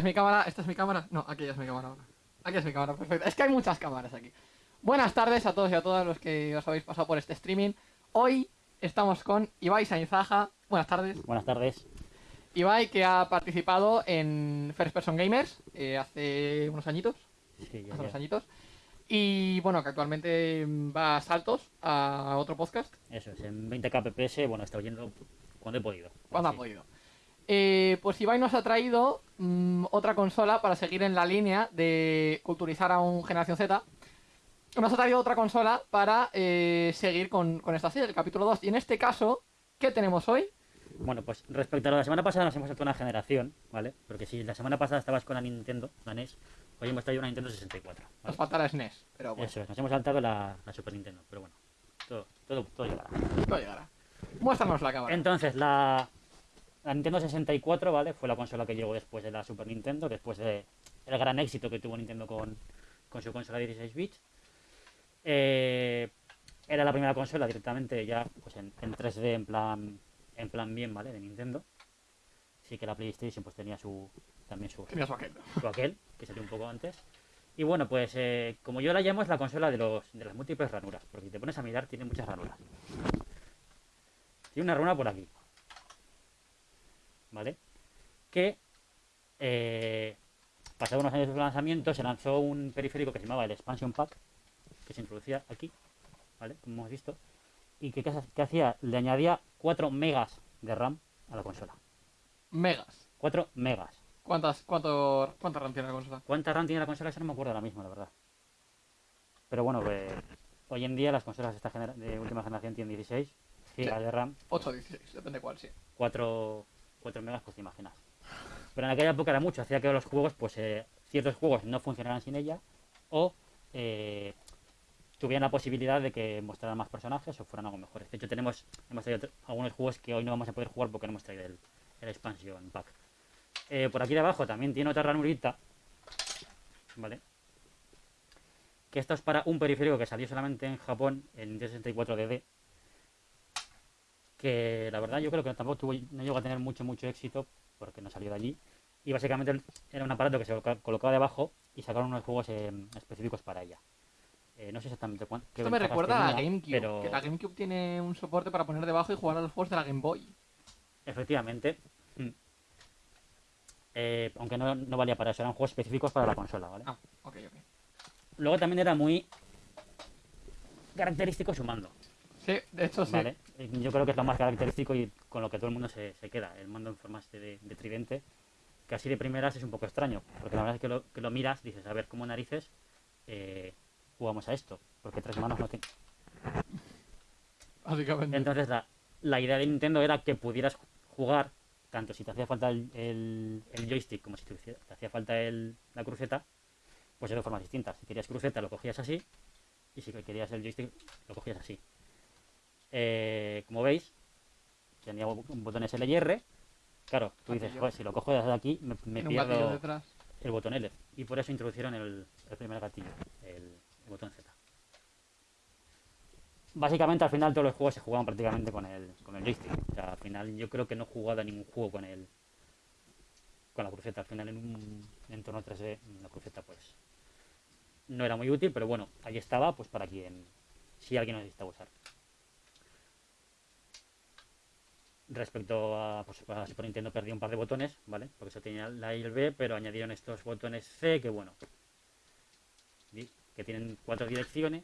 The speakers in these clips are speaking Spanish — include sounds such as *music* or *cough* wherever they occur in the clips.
¿Es mi cámara? ¿Esta es mi cámara? No, aquí es mi cámara ahora. Aquí es mi cámara, perfecto. Es que hay muchas cámaras aquí. Buenas tardes a todos y a todas los que os habéis pasado por este streaming. Hoy estamos con Ibai Sainzaja. Buenas tardes. Buenas tardes. Ibai que ha participado en First Person Gamers eh, hace unos añitos. Sí, ya, Hace unos añitos. Y bueno, que actualmente va a saltos a otro podcast. Eso es, en 20k pps, bueno, he estado yendo cuando he podido. Cuando ha podido. Eh, pues Ibai nos ha traído mm, otra consola para seguir en la línea de culturizar a un Generación Z. Nos ha traído otra consola para eh, seguir con, con esta serie, el capítulo 2. Y en este caso, ¿qué tenemos hoy? Bueno, pues respecto a la semana pasada nos hemos saltado una generación, ¿vale? Porque si la semana pasada estabas con la Nintendo, la NES, hoy hemos traído una Nintendo 64. Nos ¿vale? falta la SNES, pero bueno, Eso es, nos hemos saltado la, la Super Nintendo, pero bueno, todo, todo, todo llegará. todo llegará. Muéstranos la cámara. Entonces, la, la Nintendo 64, ¿vale? Fue la consola que llegó después de la Super Nintendo, después de el gran éxito que tuvo Nintendo con, con su consola de 16 bits. Eh, era la primera consola directamente ya pues en, en 3D, en plan, en plan bien, ¿vale? De Nintendo. Sí que la PlayStation pues tenía su también su, Tenía su aquel. su aquel, que salió un poco antes. Y bueno, pues eh, como yo la llamo es la consola de, los, de las múltiples ranuras, porque si te pones a mirar tiene muchas ranuras. Tiene una ranura por aquí. ¿Vale? Que eh, pasados unos años de su lanzamiento se lanzó un periférico que se llamaba el Expansion Pack, que se introducía aquí, ¿vale? Como hemos visto. Y que, ¿qué que hacía, le añadía 4 megas de RAM a la consola. Megas. 4 megas. ¿Cuántas, cuánto, ¿Cuánta RAM tiene la consola? ¿Cuánta RAM tiene la consola? Eso no me acuerdo ahora mismo, la verdad. Pero bueno, pues, hoy en día las consolas de, esta de última generación tienen 16 GB Sí. de RAM, 8 16, depende cuál, sí. 4, 4 megas, pues te imaginas. Pero en aquella época era mucho, hacía que los juegos, pues eh, ciertos juegos no funcionaran sin ella o eh, tuvieran la posibilidad de que mostraran más personajes o fueran algo mejores. De hecho, tenemos hemos traído algunos juegos que hoy no vamos a poder jugar porque no hemos traído el, expansion pack. Eh, por aquí de abajo también tiene otra ranurita, ¿vale? Que esto es para un periférico que salió solamente en Japón, Nintendo 64 DD, que la verdad yo creo que tampoco tuvo, no llegó a tener mucho, mucho éxito porque no salió de allí. Y básicamente era un aparato que se coloca- colocaba debajo y sacaron unos juegos eh, específicos para ella. Eh, no sé exactamente cuán- qué Esto me recuerda a la tenía, GameCube, pero que la GameCube tiene un soporte para poner debajo y jugar a los juegos de la Game Boy. efectivamente, mm, eh, aunque no, no valía para eso, eran juegos específicos para la consola, ¿vale? Ah, ok, ok. Luego también era muy característico su mando, Sí, de hecho sí. ¿vale? Eh, Yo creo que es lo más característico y con lo que todo el mundo se, se queda, el mando en forma de, de tridente, que así de primeras es un poco extraño, porque la verdad es que lo, que lo miras, dices, a ver, ¿cómo narices eh, jugamos a esto? Porque tres manos no tiene... Básicamente. Entonces la, la idea de Nintendo era que pudieras jugar, tanto si te hacía falta el, el- el joystick como si te, hacía- te hacía falta el- la cruceta, pues de dos formas distintas. Si querías cruceta lo cogías así y si querías el joystick lo cogías así. Eh, como veis, tenía bo- botones L y R. Claro, tú dices. "Joder, si lo cojo desde aquí me, me un pierdo el botón L. Y por eso introducieron el, el primer gatillo, el, el botón Z. Básicamente al final todos los juegos se jugaban prácticamente con el, con el joystick. O sea, al final yo creo que no he jugado a ningún juego con el con la cruceta. Al final en un entorno 3D la cruceta pues no era muy útil, pero bueno, ahí estaba pues para quien si alguien lo necesita usar. Respecto a, pues, a Super Nintendo perdí un par de botones, ¿vale? Porque eso tenía la I y el B, pero añadieron estos botones C que bueno, que tienen cuatro direcciones.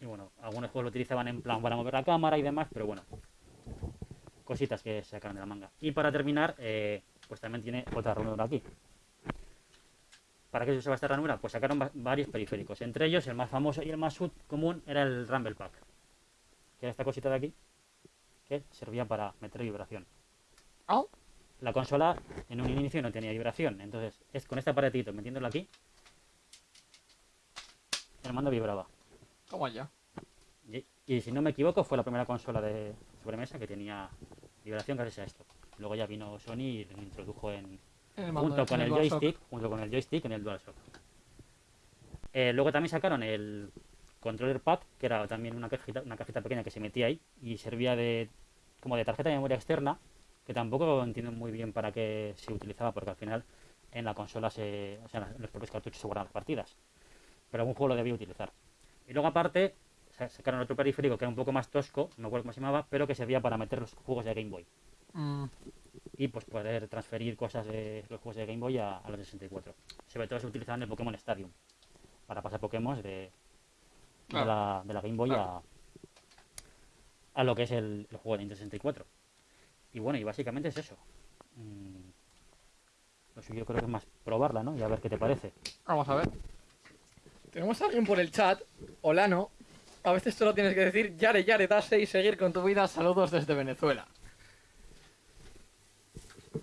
Y bueno, algunos juegos lo utilizaban en plan para mover la cámara y demás, pero bueno, cositas que se sacaron de la manga. Y para terminar, eh, pues también tiene otra ranura aquí. ¿Para qué se usaba esta ranura? Pues sacaron va- varios periféricos. Entre ellos, el más famoso y el más común era el Rumble Pack. Que era esta cosita de aquí, que servía para meter vibración. Ah, La consola en un inicio no tenía vibración, entonces es con este aparatito metiéndolo aquí, el mando vibraba. ¿cómo allá? Y, y si no me equivoco, fue la primera consola de sobremesa que tenía vibración gracias a esto. Luego ya vino Sony y lo introdujo en, el junto con el DualShock. joystick, junto con el joystick en el DualShock. Eh, luego también sacaron el controller pad, que era también una cajita, una cajita pequeña que se metía ahí y servía de como de tarjeta de memoria externa que tampoco entiendo muy bien para qué se utilizaba, porque al final en la consola, se, o sea, en los propios cartuchos se guardan las partidas. Pero algún juego lo debía utilizar. Y luego aparte, sa- sacaron otro periférico que era un poco más tosco, no me acuerdo cómo se llamaba, pero que servía para meter los juegos de Game Boy. Mm, Y pues poder transferir cosas de los juegos de Game Boy a, a los de 64. Sobre todo se utilizaban el Pokémon Stadium, para pasar Pokémon de, de, la, de la Game Boy a, a lo que es el, el juego de Nintendo 64. Y bueno, y básicamente es eso. Mm, Lo suyo creo que es más probarla, ¿no? Y a ver qué te parece. Vamos a ver. Tenemos a alguien por el chat. Olano. A veces solo tienes que decir Yare Yare Dase y seguir con tu vida. Saludos desde Venezuela.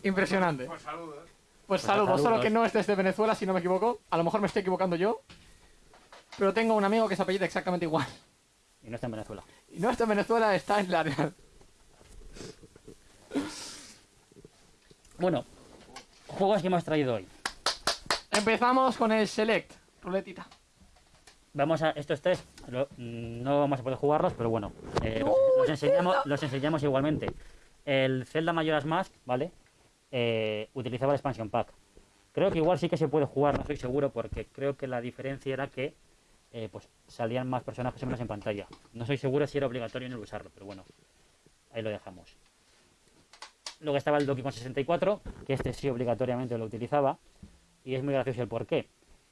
Impresionante. Pues saludos. Pues saludos, saludos. solo que no es desde Venezuela, si no me equivoco. A lo mejor me estoy equivocando yo. Pero tengo un amigo que se apellida exactamente igual. Y no está en Venezuela. Y no está en Venezuela, está en la real. Bueno, juegos que hemos traído hoy. Empezamos con el Select. Ruletita. Vamos a estos tres, lo- no vamos a poder jugarlos, pero bueno, eh, los, los enseñamos, los enseñamos igualmente. El Zelda Majora's Mask, ¿vale? Eh, utilizaba el expansion pack. Creo que igual sí que se puede jugar, no estoy seguro, porque creo que la diferencia era que eh, pues salían más personajes o menos en pantalla. No estoy seguro si era obligatorio no usarlo, pero bueno, ahí lo dejamos. Luego estaba el Donkey Kong 64, que este sí obligatoriamente lo utilizaba, y es muy gracioso el por qué.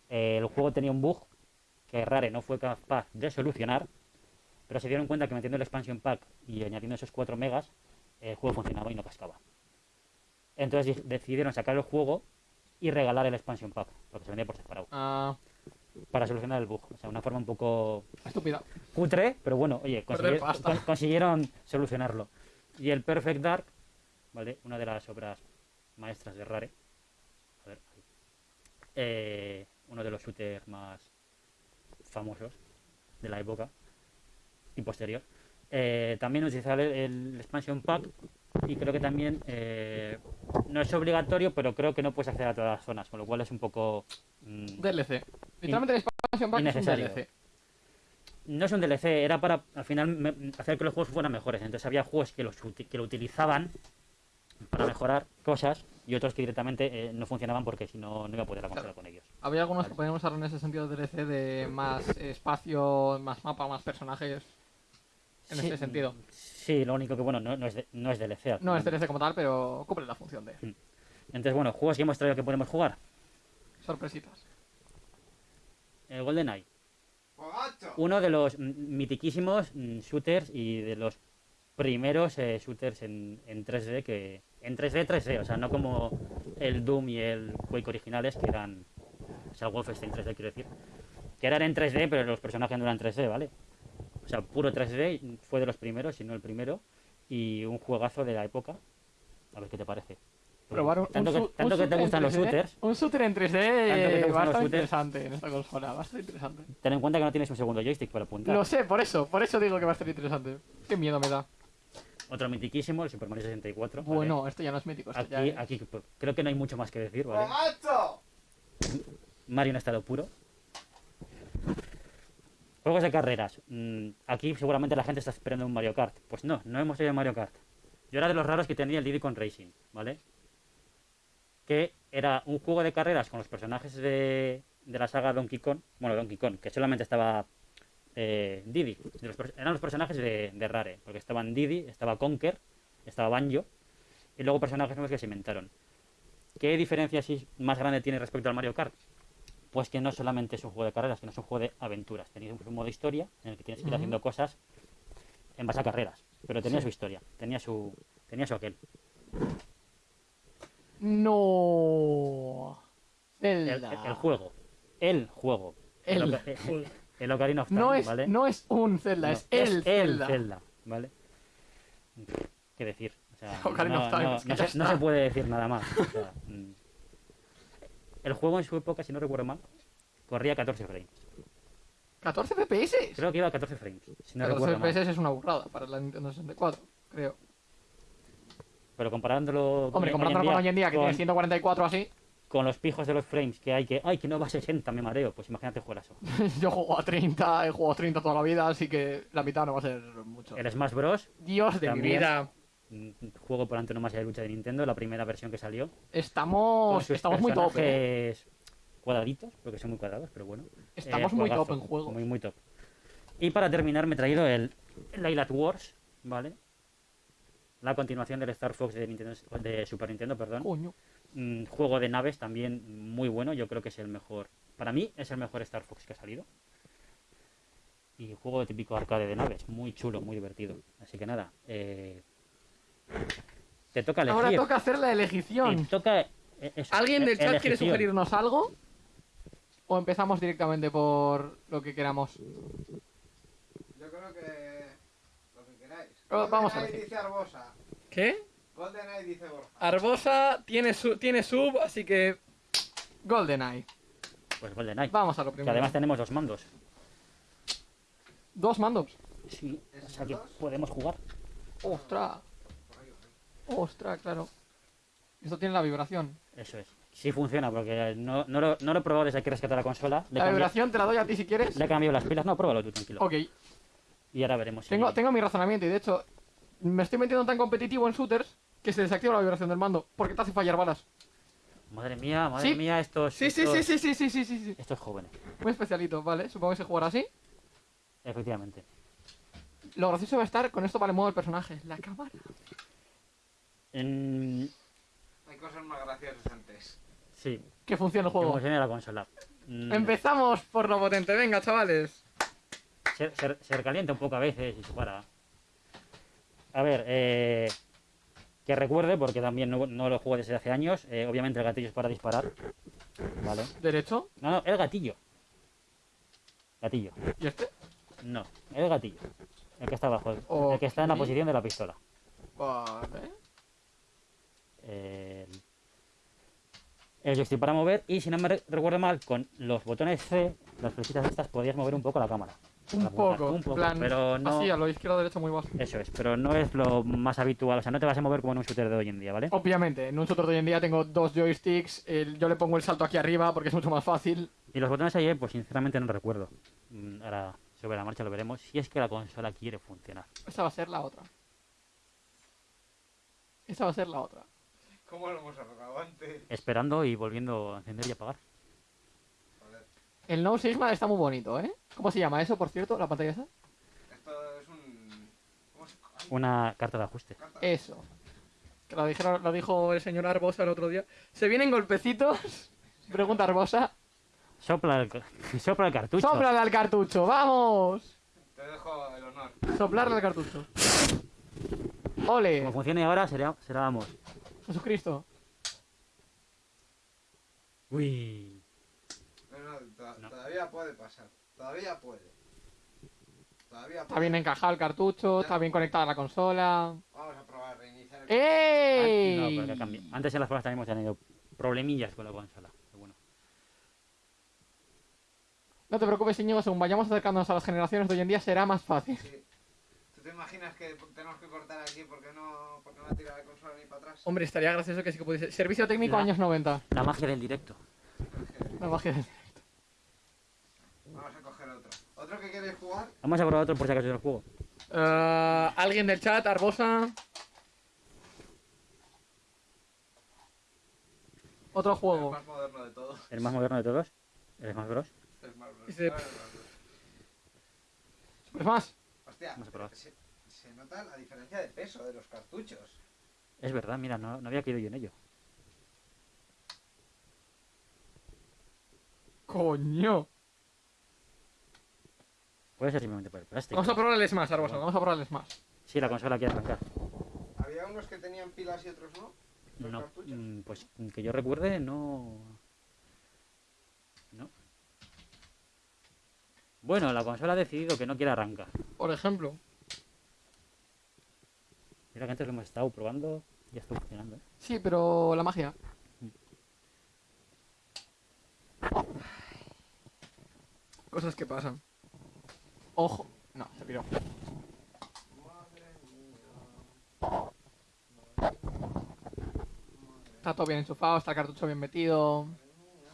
Eh, el juego tenía un bug que Rare no fue capaz de solucionar, pero se dieron cuenta que metiendo el expansion pack y añadiendo esos 4 megas, el juego funcionaba y no cascaba. Entonces di- decidieron sacar el juego y regalar el expansion pack, porque se vendía por separado, Ah, para solucionar el bug. O sea, una forma un poco estúpida. cutre, pero bueno, oye, con- consiguieron solucionarlo. Y el Perfect Dark, ¿vale? Una de las obras maestras de Rare. A ver, ahí. Eh, uno de los shooters más famosos de la época y posterior. Eh, también utilizar el, el expansion pack y creo que también eh, no es obligatorio, pero creo que no puedes acceder a todas las zonas, con lo cual es un poco... mm, DLC. Literalmente el expansion pack es un. DLC. no es un DLC, era para al final me- hacer que los juegos fueran mejores. Entonces había juegos que, los, que lo utilizaban para mejorar cosas y otros que directamente eh, no funcionaban porque si no, no iba a poder avanzar con ellos. Había algunos que podíamos usar en ese sentido DLC de más espacio, más mapa, más personajes. En Sí, ese sentido. Sí, lo único que bueno, no, no es, de- no es DLC. No es. DLC como tal, pero cumple la función de Entonces, bueno, juegos que hemos traído que podemos jugar. sorpresitas. El GoldenEye. ¡Juegazo! Uno de los mm, mitiquísimos mm, shooters y de los primeros eh, shooters en, en 3D que en 3D 3D, o sea, no como el Doom y el Quake originales que eran o sea, Wolfenstein 3D quiero decir, que eran en 3D, pero los personajes no eran 3D, ¿vale? O sea, puro 3D fue de los primeros, si no el primero y un juegazo de la época. A ver qué te parece. Probar un, tanto un que, un tanto que te gustan los 3D, shooters, Un shooter en 3D Tanto que te gustan va a los estar shooters. interesante en esta consola. Va a estar interesante. ten en cuenta que no tienes un segundo joystick para apuntar. Lo sé, por eso. Por eso digo que va a estar interesante. Qué miedo me da. Otro mitiquísimo, el Super Mario 64. ¿vale? Bueno, esto ya no es mítico. Esto ya Aquí, es- aquí creo que no hay mucho más que decir, ¿vale? ¡Juegazo! Mario en estado puro. Juegos de carreras. Mm, aquí seguramente la gente está esperando un Mario Kart. Pues no, no hemos tenido Mario Kart. Yo era de los raros que tenía el Diddy con Racing, ¿vale? Que era un juego de carreras con los personajes de, de la saga Donkey Kong. Bueno, Donkey Kong, que solamente estaba eh, Diddy. Eran los personajes de, de Rare, porque estaban Diddy, estaba Conker, estaba Banjo, y luego personajes nuevos que se inventaron. ¿Qué diferencia más grande tiene respecto al Mario Kart? Pues que no solamente es un juego de carreras, que no es un juego de aventuras. Tenéis un modo historia en el que tienes que ir haciendo cosas en base a carreras. Pero tenía Sí. su historia, tenía su, tenía su aquel. No. El, el- el juego. El juego. El *laughs* Oca- eh, el Ocarina of Time, No es, ¿vale? no es un Zelda, No, es el Zelda. Zelda, ¿vale? *laughs* ¿Qué decir? O sea, Ocarina no, no- no se, no se puede decir nada más. o sea. *laughs* el juego en su época, si no recuerdo mal, corría 14 frames. 14 FPS. Creo que iba a 14 frames, si no 14 recuerdo mal. FPS es una burrada para la Nintendo 64, creo. Pero comparándolo Hombre, hoy- comparándolo con hoy en día, que con, tiene 144 así, con los pijos de los frames que hay que, ay, que no va a 60, me mareo. Pues imagínate jugar eso. *laughs* yo juego a 30, he jugado a 30 toda la vida, así que la mitad no va a ser mucho. El Smash Bros. Dios de mi vida. Juego por antonomasia de lucha de Nintendo, la primera versión que salió. Estamos, estamos muy top, ¿eh? cuadraditos, porque son muy cuadrados, pero bueno. Estamos Eh, muy top en juego. Muy, muy top. Y para terminar me he traído el Light Wars, ¿vale? La continuación del Star Fox de, Nintendo, de Super Nintendo, perdón. Coño. Mm, juego de naves también muy bueno, yo creo que es el mejor. Para mí es el mejor Star Fox que ha salido. Y juego típico arcade de naves, muy chulo, muy divertido. Así que nada, eh, te toca elegir. Ahora toca hacer la Te elección. toca, eh, eso, ¿Alguien del e- chat quiere sugerirnos algo? ¿O empezamos directamente por lo que queramos? Yo creo que. Lo que queráis. Oh, vamos a dice Arbosa. ¿Qué? GoldenEye dice Borja. Arbosa tiene, su, tiene sub, así que. GoldenEye. Pues GoldenEye. Vamos a lo Que primero. además tenemos dos mandos. Dos mandos. Sí, ¿Esos o sea que podemos jugar. Ostras. Ostras, claro. Esto tiene la vibración. Eso es. Sí funciona, porque no, no, lo, no lo he probado desde que rescaté la consola. Le, La cambié- vibración te la doy a ti si quieres. le he cambiado las pilas. No, pruébalo tú, tranquilo. Ok. Y ahora veremos. si- Tengo, tengo mi razonamiento y de hecho me estoy metiendo tan competitivo en shooters que se desactiva la vibración del mando porque te hace fallar balas. Madre mía, madre Sí. mía, estos. Sí, sí, estos, sí, sí, sí, sí, sí, sí, sí. Estos jóvenes, Muy especialito, vale. Supongo que se jugará así. efectivamente. Lo gracioso va a estar con esto para el modo del personaje. La cámara. En- Hay cosas más graciosas antes. Sí, Que funcione el que juego. funcione la consola. Mm, Empezamos por lo potente. Venga, chavales. se, se- se recalienta un poco a veces y se para. A ver, eh, que recuerde, porque también no, no lo juego desde hace años, eh, obviamente el gatillo es para disparar. Vale. Derecho. No, no, el gatillo. Gatillo. ¿Y este? No, el gatillo. El que está abajo. El que está en la posición de la pistola. Vale. El, el joystick para mover y si no me re- recuerdo mal, con los botones C, las flechitas estas, podías mover un poco la cámara. Un poco. un poco, plan, pero no- Así, a lo izquierdo derecho muy bajo. Eso es, pero no es lo más habitual, o sea, no te vas a mover como en un shooter de hoy en día, ¿vale? Obviamente, en un shooter de hoy en día tengo dos joysticks. el- yo le pongo el salto aquí arriba porque es mucho más fácil. Y los botones ahí, pues sinceramente no recuerdo. Mm, Ahora, sobre la marcha lo veremos, si es que la consola quiere funcionar. Esa va a ser la otra. Esa va a ser la otra. ¿Cómo lo hemos arreglado antes? Esperando y volviendo a encender y apagar. Joder. El No Sigma está muy bonito, ¿eh? ¿Cómo se llama eso, por cierto? ¿La pantalla esa? Esto es un. ¿Cómo se.? ay, Una carta de ajuste. carta. Eso. Que lo, dijeron, lo dijo el señor Arbosa el otro día. ¿Se vienen golpecitos? *laughs* Pregunta Arbosa. Sopla el, *laughs* sopla el cartucho. ¡Sóplale al cartucho! ¡Vamos! Te dejo el honor. Soplarle al cartucho. ¡Ole! Como funcione ahora, será, será vamos. Jesucristo. Uy. No, no, to- No. todavía puede pasar. Todavía puede. Todavía Está puede. bien encajado el cartucho, está bien conectada la consola. Vamos a probar reiniciar el. ¡Ey! Ah, No, porque cambia. Antes en las pruebas también hemos tenido problemillas con la consola. Pero bueno. No te preocupes, Íñigo, según vayamos acercándonos a las generaciones de hoy en día será más fácil. Sí. ¿Tú te imaginas que tenemos que cortar aquí porque no, no tira la consola ni para atrás? Hombre, estaría gracioso que sí que pudiese. Servicio técnico La- años 90. La magia del directo. La magia del- Vamos a coger otro. ¿Otro que queréis jugar? Vamos a probar otro por si acaso del juego. Eh, Alguien del chat, Arbosa. Otro El juego. más moderno de todos. El más moderno de todos. El Smash Bros. El más Ah, el más moderno. Es más, Hostia, Vamos a probar. La diferencia de peso de los cartuchos. Es verdad, mira, no, no había caído yo en ello. coño. Puede ser simplemente por el plástico. Vamos a probar el Smash, Arbosa. Vamos a probar el Smash. Sí, la consola quiere arrancar. Había unos que tenían pilas y otros no. Los No, cartuchos. mm, pues que yo recuerde, no. No. Bueno, la consola ha decidido que no quiere arrancar. Por ejemplo. Mira que antes lo hemos estado probando y ya está funcionando. ¿eh? Sí, pero la magia. Cosas que pasan. Ojo. No, se piró. Está todo bien enchufado, está el cartucho bien metido. Madre mía.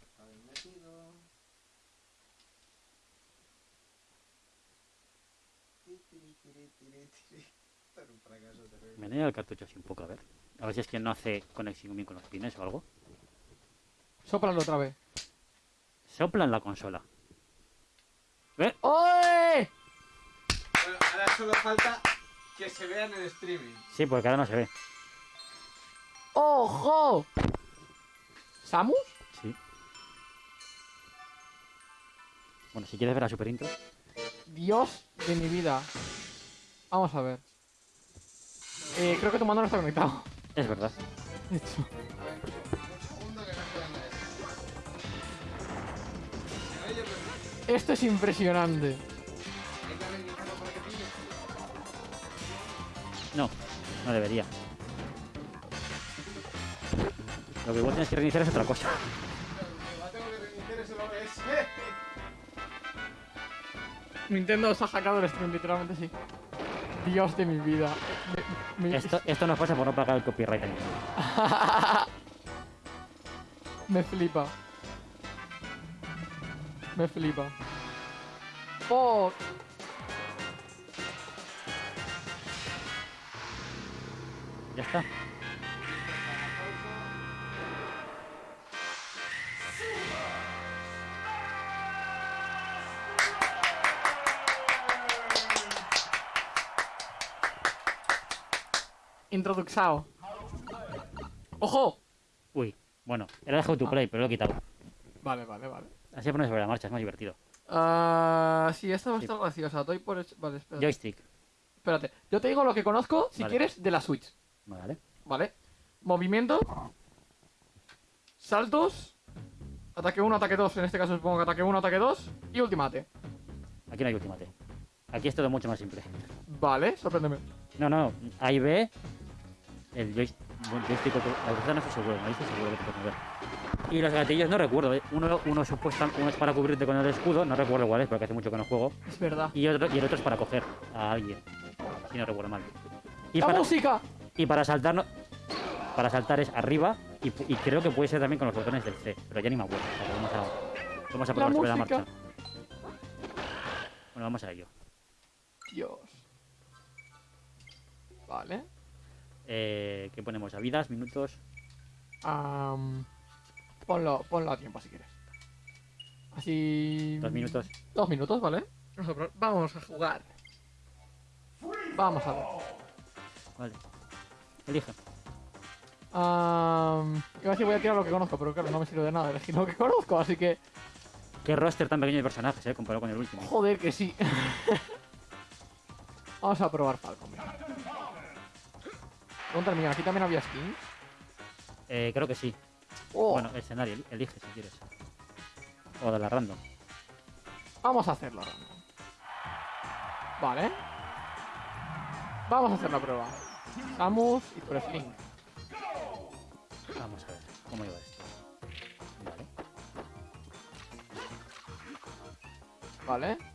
Está bien metido. Ti, tiri, tiri, tiri, tiri. Esto era un fracaso total. Menea el cartucho así un poco, a ver. A ver si es que no hace conexión bien con los pines o algo. Sóplalo otra vez. Sopla en la consola. ¿Eh? ¡Oye! Bueno, ahora solo falta que se vea en el streaming. Sí, porque ahora no se ve. ¡Ojo! ¿Samus? Sí. Bueno, si quieres ver la super intro. Dios de mi vida. Vamos a ver. Eh, creo que tu mando no está conectado. Es verdad. De hecho. Esto es impresionante. hay que reiniciarlo para que pille. No, no debería. Lo que vos tienes que reiniciar es otra cosa. Lo que tengo que reiniciar es el OBS. Nintendo se ha hackeado el stream, literalmente sí. Dios de mi vida. Me- me- Esto, esto nos pasa por no pagar el copyright. *laughs* Me flipa. Me flipa. ¡Oh! Ya está. Introduxao. ¡Ojo! Uy, bueno, era de How to Play, pero lo he quitado. Vale, vale, vale. Así pones sobre la marcha, es más divertido. Ah, sí, esta va a Sí. estar graciosa. Doy por hecho- Vale, espérate. Joystick. Espérate. Yo te digo lo que conozco, si Vale. quieres, de la Switch. Vale. ¿Vale? Movimiento. Saltos. Ataque 1, ataque 2. En este caso supongo que ataque 1, ataque 2. Y ultimate. Aquí no hay ultimate. Aquí es todo mucho más simple. Vale, sorpréndeme. No, no, A y B. El joystick. joystick la no estoy seguro, no estoy seguro que te puedes mover. Y los gatillos no recuerdo. ¿eh? Uno, uno, supuesta, uno es para cubrirte con el escudo, no recuerdo cuál es porque hace mucho que no juego. Es verdad. Y, otro, y el otro es para coger a alguien. Si no recuerdo mal. Y ¡La para, música! y para saltar no- Para saltar es arriba. Y, creo que puede ser también con los botones del C. Pero ya ni me acuerdo. O sea, que vamos a, vamos a probar sobre la marcha. Bueno, vamos a ello. Dios. Vale. Eh, ¿Qué ponemos? ¿A vidas? ¿Minutos? Am, ponlo, ponlo a tiempo si quieres. Así. ¿Dos minutos? Dos minutos, ¿vale? Vamos a, pro- vamos a jugar. Vamos a ver. Vale. Elige. Am, iba a decir voy a tirar lo que conozco, pero claro, no me sirve de nada elegir lo que conozco, así que. Qué roster tan pequeño de personajes, eh, comparado con el último. Joder, que sí. *laughs* Vamos a probar Falcon. Pregunta mía, aquí también había skins. Eh, creo que sí. Oh, Bueno, escenario, eli- elige si quieres. O de la random. Vamos a hacerlo random. Vale. Vamos a hacer la prueba. Samus y tú eres Link. Vamos a ver cómo iba esto. Vale. Vale.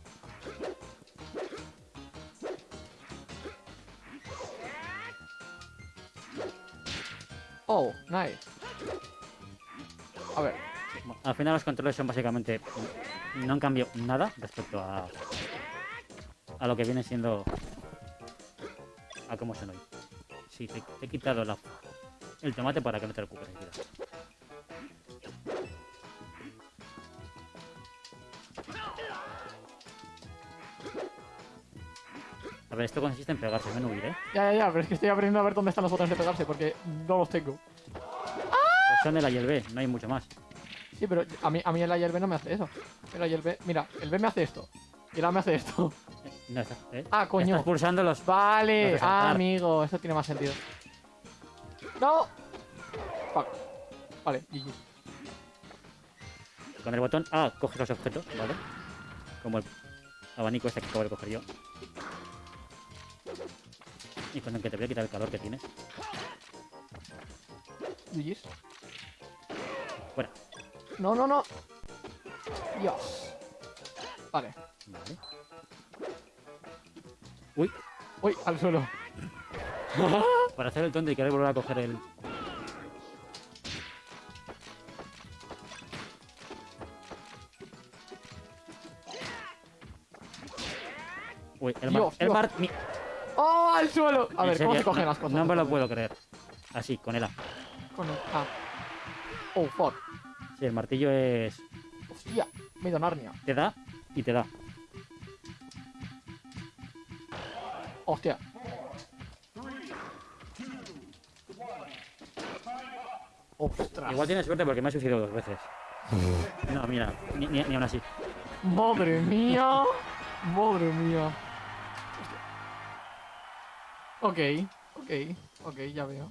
Oh, nice. A ver, al final los controles son básicamente... No han cambiado nada respecto a... A lo que viene siendo... A cómo son hoy. Sí, te, he quitado la, el tomate para que no te vida. A ver, esto consiste en pegarse, no en huir, ¿eh? ya, ya, ya, pero es que estoy aprendiendo a ver dónde están los botones de pegarse porque no los tengo. Pues son el A y el B, no hay mucho más. Sí, pero a mí, a mí el A y el B no me hace eso. El A y el B, mira, el B me hace esto. Y el A me hace esto. Eh, No está, ¿eh? Ah, coño. Estás pulsando los... Vale, Los ah, amigo, eso tiene más sentido. ¡No! Fuck. Vale, GG. Con el botón A coges los objetos, ¿vale? Como el abanico este que acabo de coger yo. Y con el que te voy a quitar el calor que tienes. GG's. Fuera. No, no, no. Dios. Vale. Vale. Uy, Uy, al suelo. *laughs* para hacer el tonto y querer volver a coger el... Uy, el mar... Dios, el Dios. mar... mi- ¡Oh, al suelo! A ver, ¿cómo se cogen no, las cosas? No me lo puedo creer. Así, con el A. Con el A. Oh, fuck. Sí, el martillo es... Hostia, me he ido a Narnia. Te da y te da. Hostia. Ostras. Igual tienes suerte porque me ha sucedido dos veces. *laughs* No, mira, ni, ni, ni aún así. Madre mía. Madre mía. Ok, ok, ok, ya veo.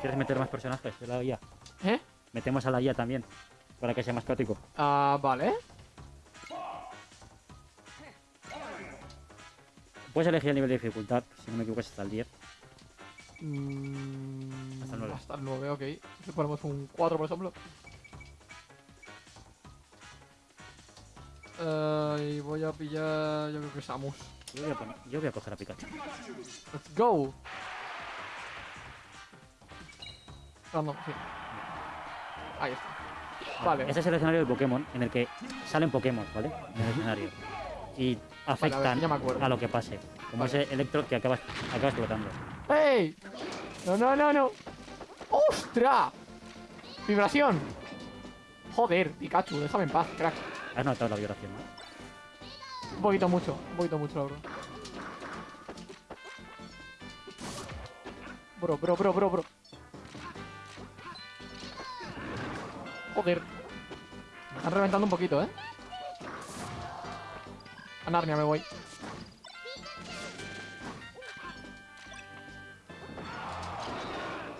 ¿Quieres meter más personajes de la IA? ¿Eh? Metemos a la IA también, para que sea más práctico. Ah, vale. Puedes elegir el nivel de dificultad, si no me equivoco es hasta el 10. Mm, Hasta el nueve. Hasta el 9, ok. Si ponemos un 4, por ejemplo. Eh, y voy a pillar, yo creo que Samus. Yo voy a, poner- yo voy a coger a Pikachu. Let's go. Random, sí. Ahí está. Vale. Este es el escenario de Pokémon en el que salen Pokémon, ¿vale? En el escenario. Y afectan ya me acuerdo. a lo que pase. Como Vale. ese Electro que acaba, acaba explotando. ¡Ey! No, no, no, no. ¡Ostras! Vibración. Joder, Pikachu, déjame en paz, crack. Has notado la vibración, ¿no? Un poquito mucho, un poquito mucho, la verdad. Bro, bro, bro, bro, bro. Joder. Me están reventando un poquito, ¿eh? A Narnia me voy.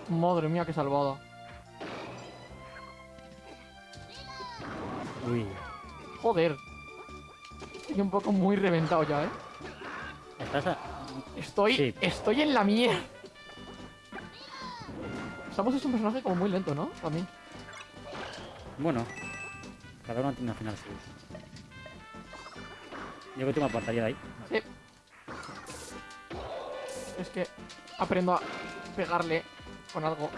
Madre mía, qué salvada. Uy. Joder. Estoy un poco muy reventado ya, ¿eh? Estás a... Estoy, Sí. estoy en la mierda. Samus es un personaje como muy lento, ¿no? Mí. Bueno. Cada uno tiene una final suyo. Yo que me apartaría de ahí. Sí. Es que aprendo a pegarle con algo.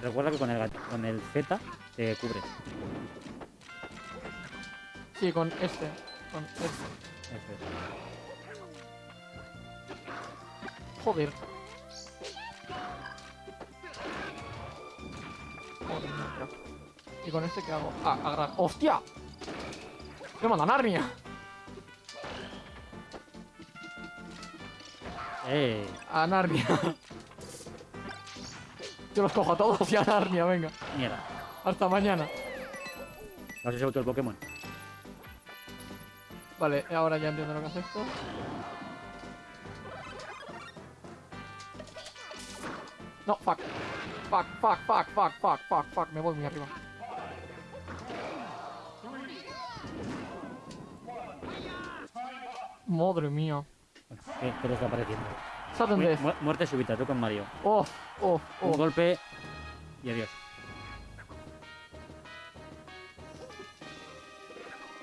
Recuerda que con el, con el Z te cubres. Sí, con este. Es. Joder. Joder, no. ¿Y con este qué hago? Ah, agarrar. ¡Hostia! ¡Me manda Narnia! ¡Eh! A Narnia. Yo los cojo a todos y a Narnia, venga. Mierda. Hasta mañana. ¿No has usado todo el Pokémon? Vale, ahora ya entiendo lo que hace esto. No, fuck. Fuck, fuck, fuck, fuck, fuck, fuck, fuck. Me voy muy arriba. Madre mía. ¿qué, qué le está pareciendo? Sudden Mu- death. mu- muerte súbita, tú con Mario. Oh, oh, Un oh. golpe y adiós.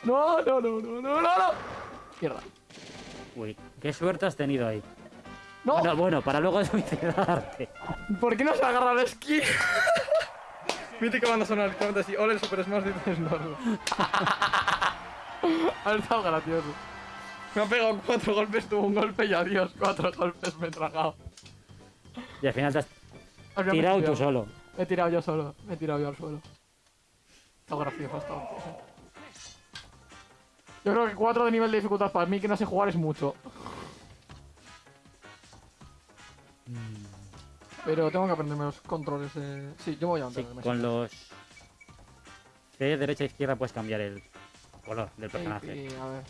No, no, no, no, no, no, no. Mierda. Uy, qué suerte has tenido ahí. No, Bueno, bueno, para luego *laughs* suicidarte. ¿por qué no se agarra la esquí? Mítica banda sonora, literalmente así. Ole el Super Smash dices no. Ha *laughs* estado gracioso. Me ha pegado cuatro golpes, tuvo un golpe y adiós. Cuatro golpes me he tragado. Y al final te has he tirado tú solo. Me he tirado yo solo. Me he tirado yo al suelo. Está gracioso, está gracioso. Yo creo que 4 de nivel de dificultad para mí que no sé jugar es mucho. Pero tengo que aprenderme los controles de... Sí, yo me voy a Sí, con los C, derecha e izquierda puedes cambiar el color del personaje. Ey, a ver.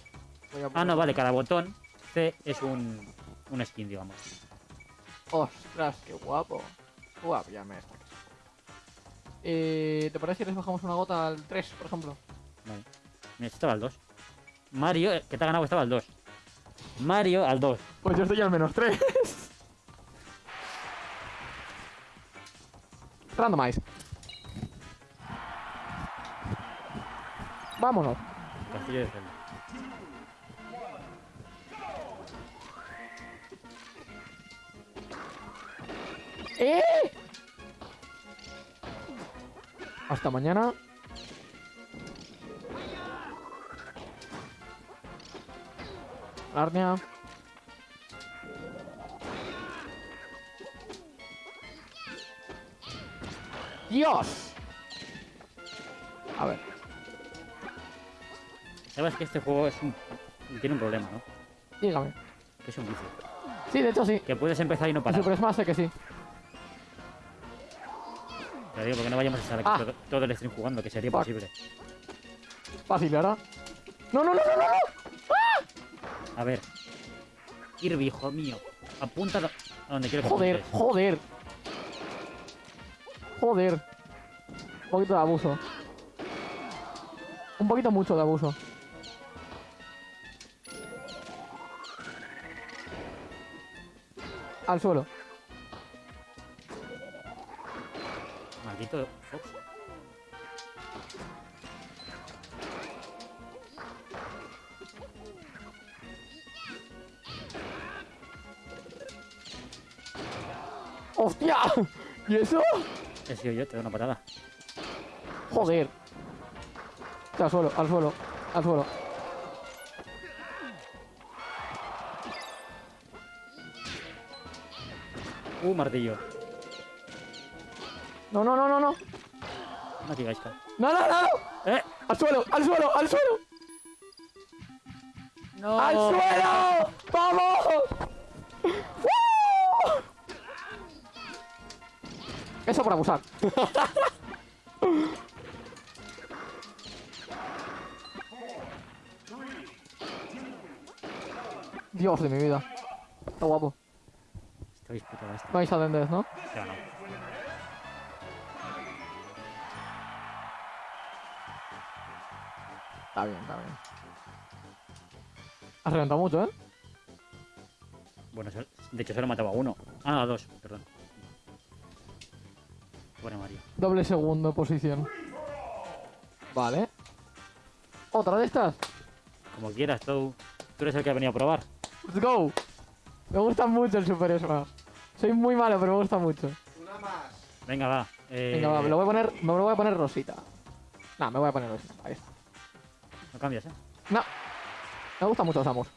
Voy a Ah, no, vale, cada botón C es un, un skin, digamos. Ostras, qué guapo. Guapo, ya me está. Eh, ¿Te parece si les bajamos una gota al 3, por ejemplo? Vale. Estaba al 2. Mario, eh, que te ha ganado, estaba al 2. Mario al 2. Pues yo estoy al menos 3. *laughs* Randomize. Vámonos. Castillo de Zelda. ¡Eh! Hasta mañana. Arnia. ¡Dios! A ver. Sabes que este juego es un... tiene un problema, ¿no? Dígame. Que es un vicio. Sí, de hecho sí. Que puedes empezar y no parar. El Super Smash sé que sí. Te digo, porque no vayamos a estar aquí ah. todo, el stream jugando, que sería Fuck. posible. Fácil, ¿verdad? ¡No, no, no, no, no! no! A ver. Kirby, hijo mío. Apunta a donde quiero que Joder, apuntes. joder. Joder. Un poquito de abuso. Un poquito mucho de abuso. Al suelo. Maldito Fox. ¿Y eso? He sido yo, te doy una patada. Joder. Al suelo, al suelo, al suelo. Uh, martillo. No, no, no, no, no. No digáis. No, no, no. ¡Eh! Al suelo, al suelo, al suelo. ¡No! ¡Al suelo! ¡Vamos! Eso por abusar. Dios de mi vida. Está guapo. No hay sudden death, ¿no? No. Está bien, está bien. Has reventado mucho, ¿eh? Bueno, de hecho solo mataba a uno. Ah, a dos, perdón. Mario. Doble segundo posición. Vale. ¿Otra de estas? Como quieras, tú. Tú eres el que ha venido a probar. Let's go. Me gusta mucho el Super Smash. Soy muy malo, pero me gusta mucho. Una más. Venga, va. Eh, Venga, va, me lo voy a poner, me lo voy a poner rosita. No, me voy a poner rosita. Ahí está. No cambias, ¿eh? No. Me gusta mucho Samus.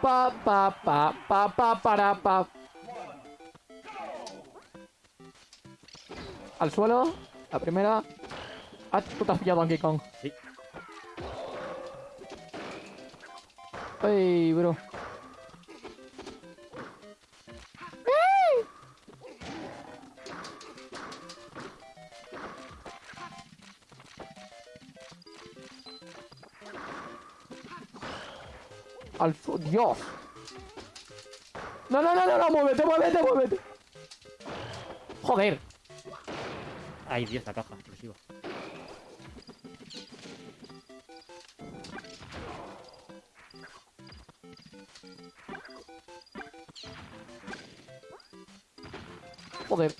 Pa, pa, pa, pa, pa, para, pa. Al suelo. La primera. Ah, tú te has pillado Donkey Kong. Sí. Ey, bro. Al su... Dios. No, no, no, no, no, muévete, muévete, muévete. Joder. Ay, Dios, la caja exclusiva. Joder.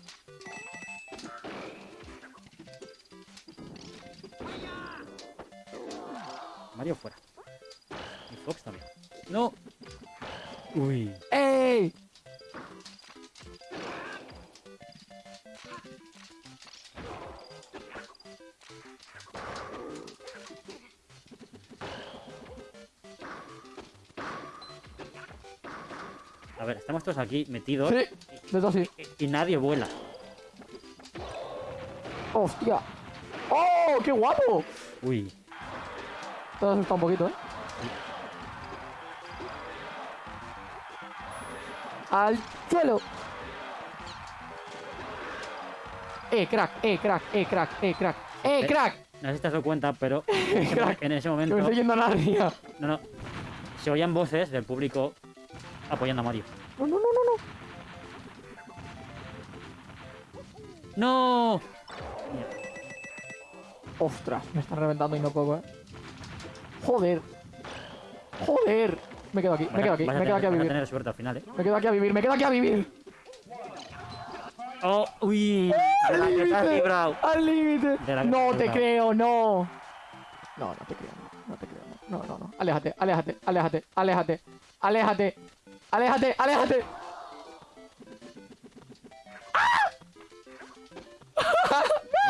Mario fuera. Y Fox también. ¡No! Uy. Todos aquí metidos Sí, de hecho sí. y, y nadie vuela. ¡Hostia! ¡Oh, qué guapo! Uy. Te has asustado un poquito, ¿eh? Al suelo. Eh, crack, eh, crack, eh, crack, eh, crack, eh, Eh. crack. No sé si te has dado cuenta, pero *laughs* en ese, mo- Crack. en ese momento. me estoy yendo a Narnia. No, no. Se oían voces del público apoyando a Mario. No, no, no, no, no. ¡No! Ostras, me están reventando y no puedo, eh. Joder. Joder. Me quedo aquí, me quedo aquí, me quedo aquí a vivir. tener suerte al final, ¿eh? Me quedo aquí a vivir, me quedo aquí a vivir. ¡Oh! ¡Uy! ¡Al límite! De la que te No te creo, no. No, no te creo, no, no te creo, no, no, no, no. Aléjate, aléjate, aléjate, aléjate, aléjate, aléjate, aléjate.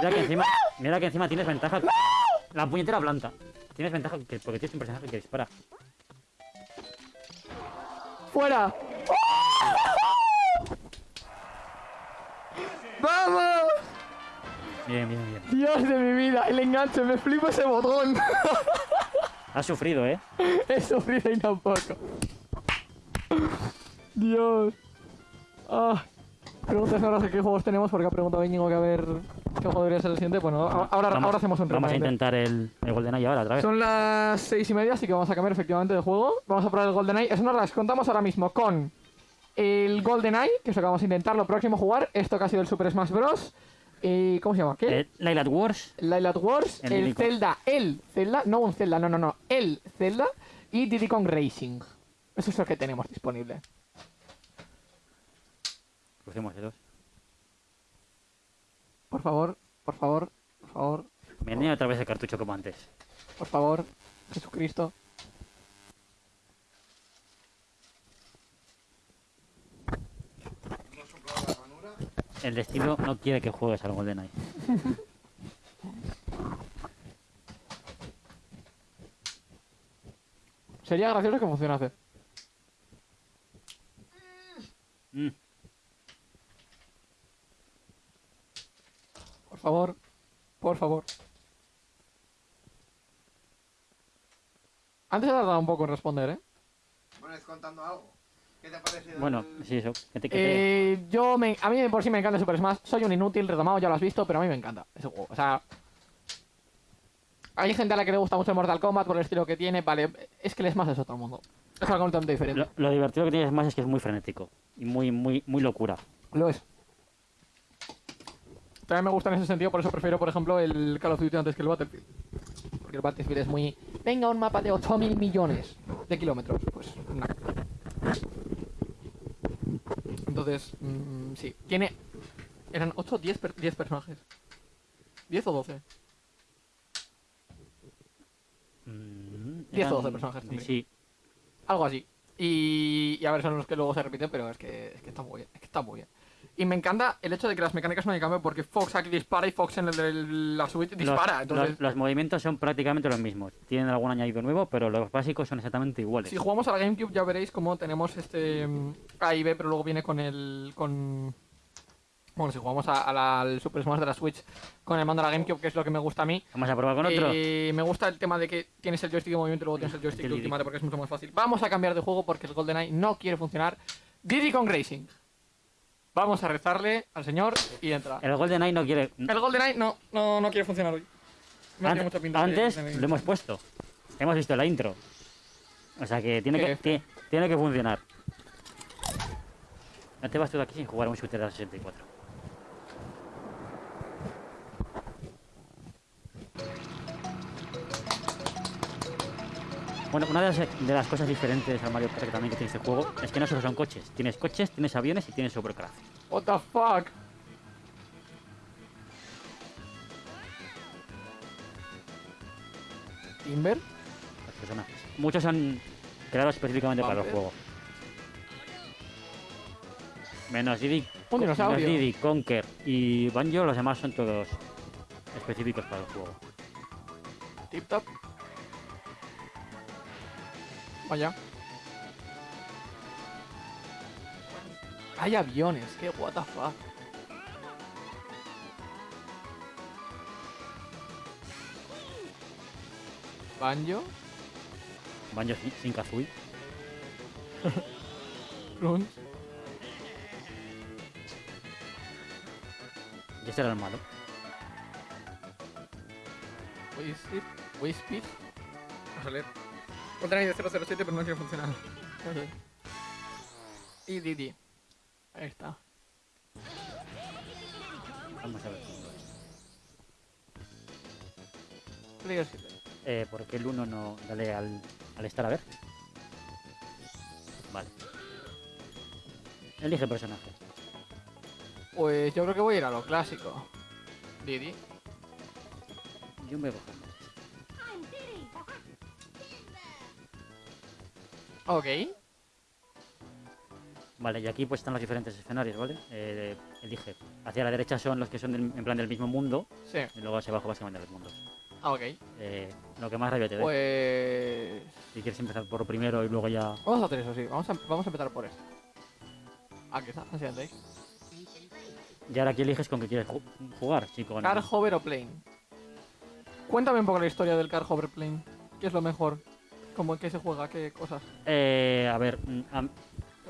Mira que encima, mira que encima tienes ventaja. La puñetera planta. Tienes ventaja que- porque tienes un personaje que dispara. ¡Fuera! ¡Vamos! Bien, bien, bien. Dios de mi vida, el enganche, me flipo ese botón. Has sufrido, ¿eh? *laughs* He sufrido y no poco. Dios. Ah. Preguntas ahora de qué juegos tenemos, porque ha preguntado Íñigo que a ver qué juego debería ser el siguiente. Bueno, a- ahora, Vamos- ahora hacemos un Vamos a intentar el, el GoldenEye ahora otra vez. Son las seis y media, así que vamos a cambiar efectivamente de juego. Vamos a probar el GoldenEye. Es una las contamos ahora mismo con el GoldenEye, que es lo que vamos a intentar lo próximo jugar. Esto que ha sido el Super Smash Bros. Eh, ¿Cómo se llama? ¿Qué? Eh, Lilac Wars, Lilac Wars, El el. Zelda, el Zelda, no un Zelda, no, no, no, el Zelda y Diddy Kong Racing. Eso es lo que tenemos disponible. Crucemos. Por favor, por favor, por favor, Me otra vez el cartucho como antes. por favor, Jesucristo. El destino no quiere que juegues al GoldenEye. *laughs* Sería gracioso que funcionase. Favor, por favor. Antes ha tardado un poco en responder, ¿eh? Bueno, es contando algo. ¿Qué te ha parecido? Bueno, el- sí, eso. te- Eh, yo me, a mí por sí me encanta Super Smash. Soy un inútil, retomado, ya lo has visto, pero a mí me encanta ese juego. O sea, hay gente a la que le gusta mucho el Mortal Kombat por el estilo que tiene. Vale, es que el Smash es otro mundo. Es algo completamente diferente. Lo, lo divertido que tienes más es que es muy frenético. Y muy, muy, muy locura. Lo es. También me gusta en ese sentido, por eso prefiero, por ejemplo, el Call of Duty antes que el Battlefield. Porque el Battlefield es muy... Venga, un mapa de 8.000 millones de kilómetros. Pues, no. Entonces, mm, sí. Tiene... Eran 8 o 10, per- 10 personajes. 10 o 12. Mm, 10 o 12 eran- personajes tendría. Sí. Algo así. Y, y a ver, son los que luego se repiten, pero es que, es que está muy bien. Es que está muy bien. Y me encanta el hecho de que las mecánicas no hay cambio porque Fox aquí dispara y Fox en el de la Switch dispara. Los, entonces, los- los movimientos son prácticamente los mismos. Tienen algún añadido nuevo, pero los básicos son exactamente iguales. si jugamos a la GameCube ya veréis cómo tenemos este mm, A y B, pero luego viene con el... con Bueno, si jugamos a- a la- al Super Smash de la Switch con el mando de la GameCube, que es lo que me gusta a mí, Vamos a probar con otro. Eh, me gusta el tema de que tienes el joystick de movimiento y luego tienes el joystick de ultimate porque es mucho más fácil. Vamos a cambiar de juego porque el GoldenEye no quiere funcionar. Diddy Kong Racing. Vamos a rezarle al señor y entra. El GoldenEye no quiere. El GoldenEye no, no, no quiere funcionar hoy. No Ant- tiene mucha pinta de- antes de- lo hemos puesto. Hemos visto la intro. O sea que tiene que, tiene que funcionar. No te vas tú de aquí sin jugar un shooter de la 64. Bueno, una de las, de las cosas diferentes al Mario Kart que también que tiene este juego es que no solo son coches. Tienes coches, tienes aviones y tienes Supercraft. What the fuck? Timber. Los personajes. Muchos son creados específicamente para el juego. Menos Diddy, menos Diddy, Conker y Banjo, los demás son todos específicos para el juego. Tip top. Vaya. Hay aviones, que what the fuck. Banjo, Banjo sin, sin Kazooie. *laughs* Y este era el malo. Wispy. Vamos a leer. Contra de 007, pero no quiere funcionar. Y Didi. Ahí está. Vamos a ver. Player 7. Eh, ¿Por qué el 1 no dale al, al estar a ver? Vale. Elige personaje. Pues yo creo que voy a ir a lo clásico. Didi. Yo me voy a coger. Ok. Vale, y aquí pues están los diferentes escenarios, ¿vale? Eh, elige. Hacia la derecha son los que son del- en plan del mismo mundo Sí. y luego hacia abajo básicamente los mundos. Ah, ok. Eh, lo que más rabia te dé. Pues... Si quieres empezar por primero y luego ya... Vamos a hacer eso, sí. Vamos a, vamos a empezar por esto. Aquí está, así antes. Y ahora aquí eliges con qué quieres ju- jugar, con... Car Hover o Plane. Cuéntame un poco la historia del Car Hover Plane. ¿Qué es lo mejor? ¿Cómo qué se juega? ¿Qué cosas? Eh, a ver, mm,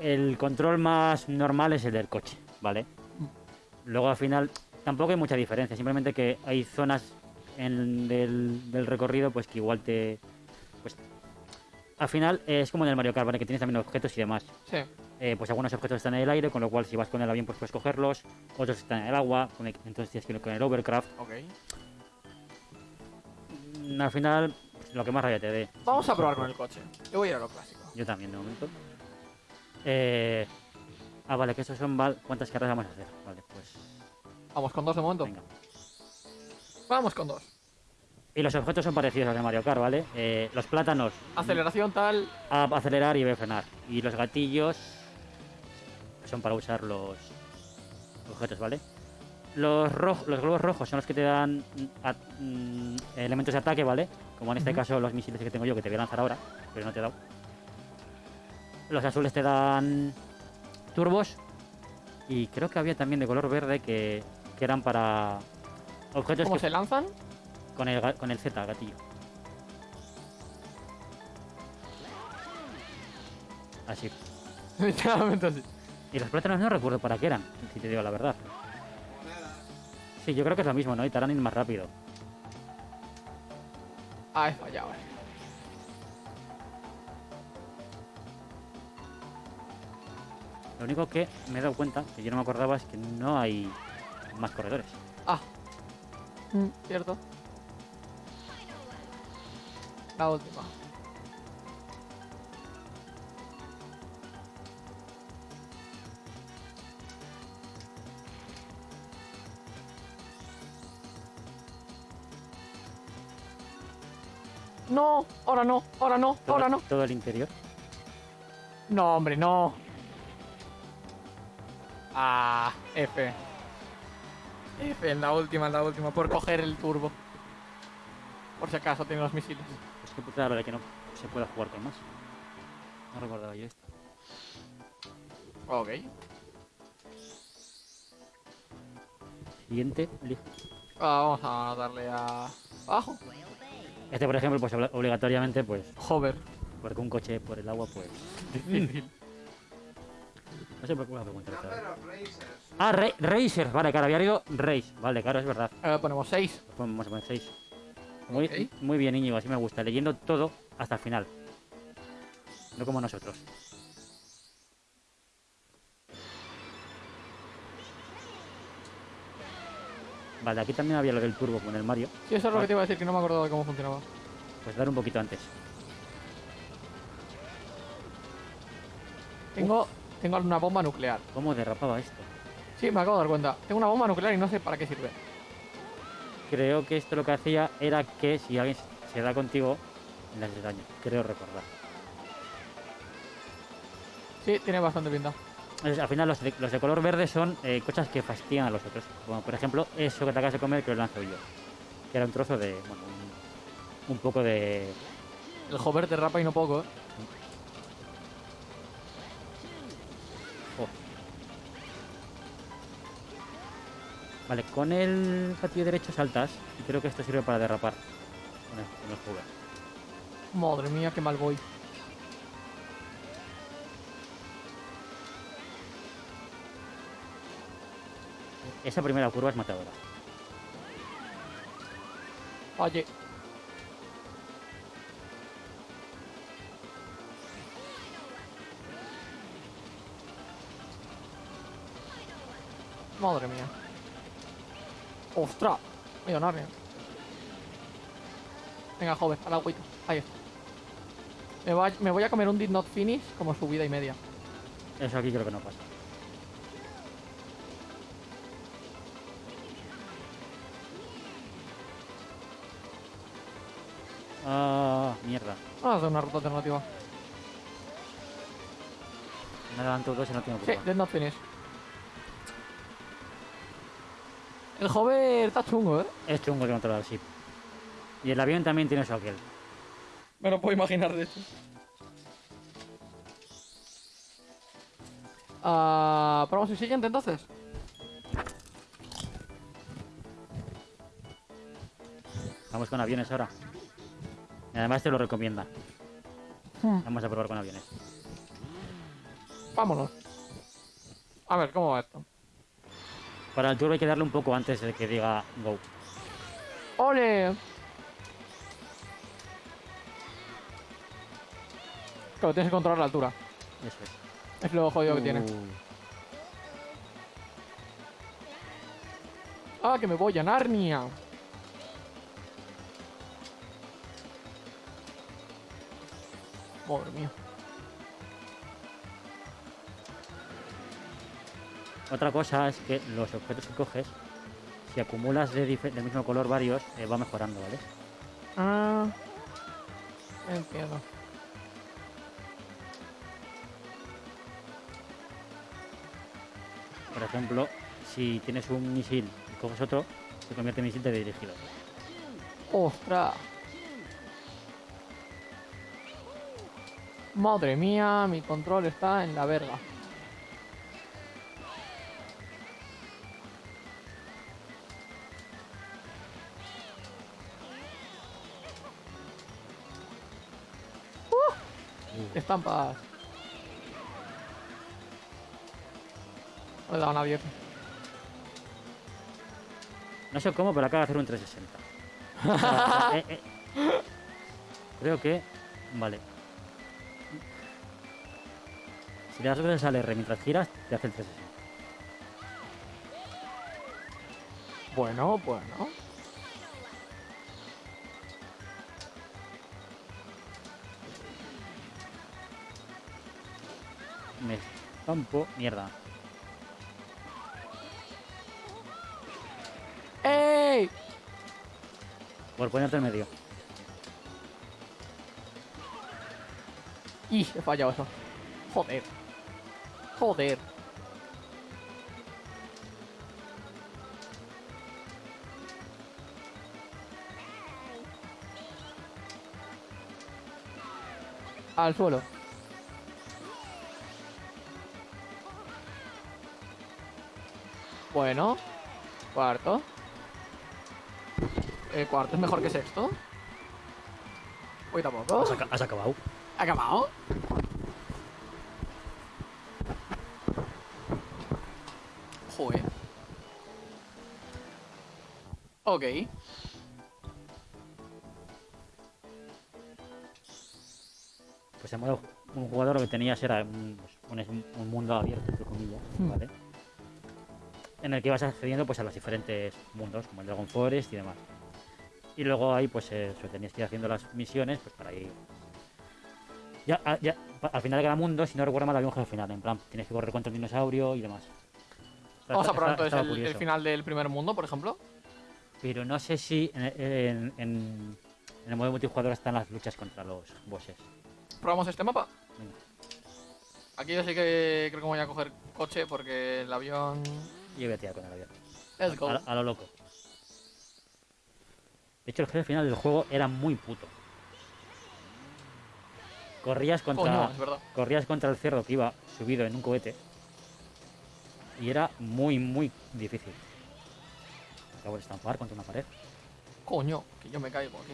el control más normal es el del coche, ¿vale? Luego al final tampoco hay mucha diferencia, simplemente que hay zonas en del, del recorrido pues que igual te... Pues, al final es como en el Mario Kart, ¿vale? Que tienes también objetos y demás. Sí. Eh, pues algunos objetos están en el aire, con lo cual si vas con el avión pues puedes cogerlos, otros están en el agua, entonces tienes que ir con el overcraft. Ok. Mm, Al final, lo que más rabia te dé. Vamos a probar con el coche. Yo voy a ir a lo clásico. Yo también, de momento. Eh... Ah, vale, que esos son... val- ¿Cuántas carreras vamos a hacer? Vale, pues... Vamos con dos de momento. Venga. Vamos con dos. Y los objetos son parecidos a los de Mario Kart, ¿vale? Eh, los plátanos, Aceleración tal. a acelerar y B frenar. Y los gatillos son para usar los objetos, ¿vale? Los, roj- los globos rojos son los que te dan mm, a- mm, elementos de ataque, ¿vale? Como en este caso los misiles que tengo yo, que te voy a lanzar ahora, pero no te he dado. Los azules te dan turbos. Y creo que había también de color verde que, que eran para objetos ¿Cómo que- se lanzan? con, el, con el Z, gatillo. Así. *laughs* Así. Y los plátanos no recuerdo para qué eran, si te digo la verdad. Sí, yo creo que es lo mismo, ¿no? Y te harán ir más rápido. Ah, he fallado. eh. Lo único que me he dado cuenta, que yo no me acordaba, es que no hay más corredores. Ah. Mm, cierto. La última. No, ahora no, ahora no, Todo, ahora no. todo el interior. No, hombre, no. Ah, F. F en la última, en la última, por coger el turbo. Por si acaso tiene los misiles. Es que puta la de que no se pueda jugar con más. No recordaba yo esto. Ok. Siguiente. Ah, vamos a darle a... Abajo. Este, por ejemplo, pues obli- obligatoriamente, pues, Hover. porque un coche por el agua, pues. Difícil. No sé por qué voy a preguntar otra vez. Number of racers. Ah, Ra- Racers, vale, claro, había leído Race. Vale, claro, es verdad. Eh, ponemos 6. Pues Vamos a poner 6. Muy, Ok. muy bien, Íñigo, así me gusta. Leyendo todo hasta el final. No como nosotros. Vale, aquí también había lo del turbo con el Mario. Sí, eso es lo que te iba a decir, que no me acordaba de cómo funcionaba. Pues dar un poquito antes. Tengo, tengo una bomba nuclear. ¿Cómo derrapaba esto? Sí, me acabo de dar cuenta. Tengo una bomba nuclear y no sé para qué sirve. Creo que esto lo que hacía era que si alguien se da contigo, le haces daño. Creo recordar. Sí, tiene bastante pinta. Al final los de, los de color verde son eh, cosas que fastidian a los otros. Como por ejemplo eso que te acabas de comer que lo lanzo yo. Que era un trozo de... Bueno, un, un poco de... El hover te rapa y no poco, ¿eh? oh. Vale, con el gatillo derecho saltas y creo que esto sirve para derrapar. Con el, con el hover. Madre mía, qué mal voy. Esa primera curva es matadora. Oye. Madre mía. ¡Ostras! Millonario. Venga, joven, al agüita. Ahí está. Me, va- me voy a comer un did not finish como subida y media. Eso aquí creo que no pasa. Ah, Vamos a hacer una ruta alternativa. Me adelanto dos y no tengo culpa. Sí, dead not finish. El joven está chungo, ¿eh? Es chungo el controlar, sí. Y el avión también tiene shocker. Me lo puedo imaginar de hecho. Uh, ah, probamos el siguiente entonces. Vamos con aviones ahora. Además te lo recomienda. Hmm, Vamos a probar con aviones. vámonos. A ver, ¿cómo va esto? Para el turbo hay que darle un poco antes de que diga go. ¡Ole! Claro, tienes que controlar la altura. Eso es. Es lo jodido que tiene. Uh, ¡Ah, que me voy a Narnia! Otra cosa es que los objetos que coges, si acumulas de del mismo color varios, eh, va mejorando, ¿vale? Ah. Entiendo. Por ejemplo, si tienes un misil y coges otro, se convierte en misil de dirigido. ¡Ostras! Madre mía, mi control está en la verga. Uh, Estampas. Le he dado una abierta. No sé cómo, pero acaba de hacer un 360. O sea, eh, eh. Creo que... Vale. Si le das R mientras giras, te hace el 360. Bueno, bueno. Me estampo... Mierda. ¡Ey! Por ponerte en medio. ¡Y! He fallado eso. Joder. Joder. Al suelo. Bueno. Cuarto. Cuarto es mejor que sexto. Uy, tampoco. Has, aca- has acabado. ¿Acabado? Ok. Pues en modo un jugador lo que tenías era un, un- un mundo abierto, entre comillas, Hmm. ¿vale? En el que ibas accediendo pues a los diferentes mundos, como el Dragon Forest y demás. Y luego ahí pues eh, eso, tenías que ir haciendo las misiones pues para ir... Ya, ya, al final de cada mundo, si no recuerdo mal, había un jefe final, en plan, tienes que correr contra el dinosaurio y demás. Vamos a probar entonces el, final del primer mundo, por ejemplo. Pero no sé si en, en- en- en el modo multijugador están las luchas contra los bosses. Probamos este mapa. Venga. Aquí yo sí que creo que voy a coger coche porque el avión. Yo voy a tirar con el avión. Let's go. A, a lo loco. De hecho, el jefe final del juego era muy puto. Corrías contra, Coño, es verdad. corrías contra el cerdo que iba subido en un cohete. Y era muy, muy difícil. Acabo de estampar contra una pared. Coño, que yo me caigo aquí.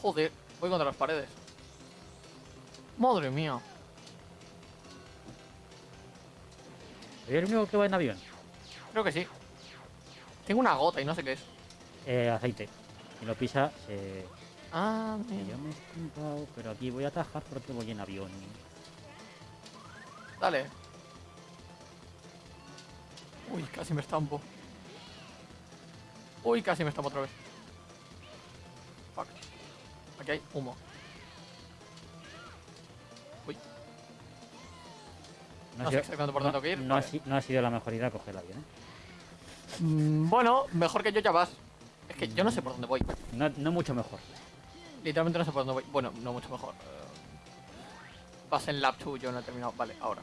Joder, voy contra las paredes. Madre mía. ¿Soy el único que va en avión? Creo que sí. Tengo una gota y no sé qué es. Eh, aceite. Si lo pisa, se... Ah, mira. yo me he estampado, pero aquí voy a atajar porque voy en avión. Dale. Uy, casi me estampo. Uy, casi me estampo otra vez. Fuck. Aquí hay humo. No, No sé exactamente por no- dónde tengo que ir, no ha vale. si- no ha sido la mejor idea coger el avión, ¿eh? Mm, bueno, mejor que yo ya vas. Es que yo no sé por dónde voy. No, no mucho mejor. Literalmente no sé por dónde voy. Bueno, no mucho mejor. Eh, vas en lap 2, yo no he terminado. Vale, ahora.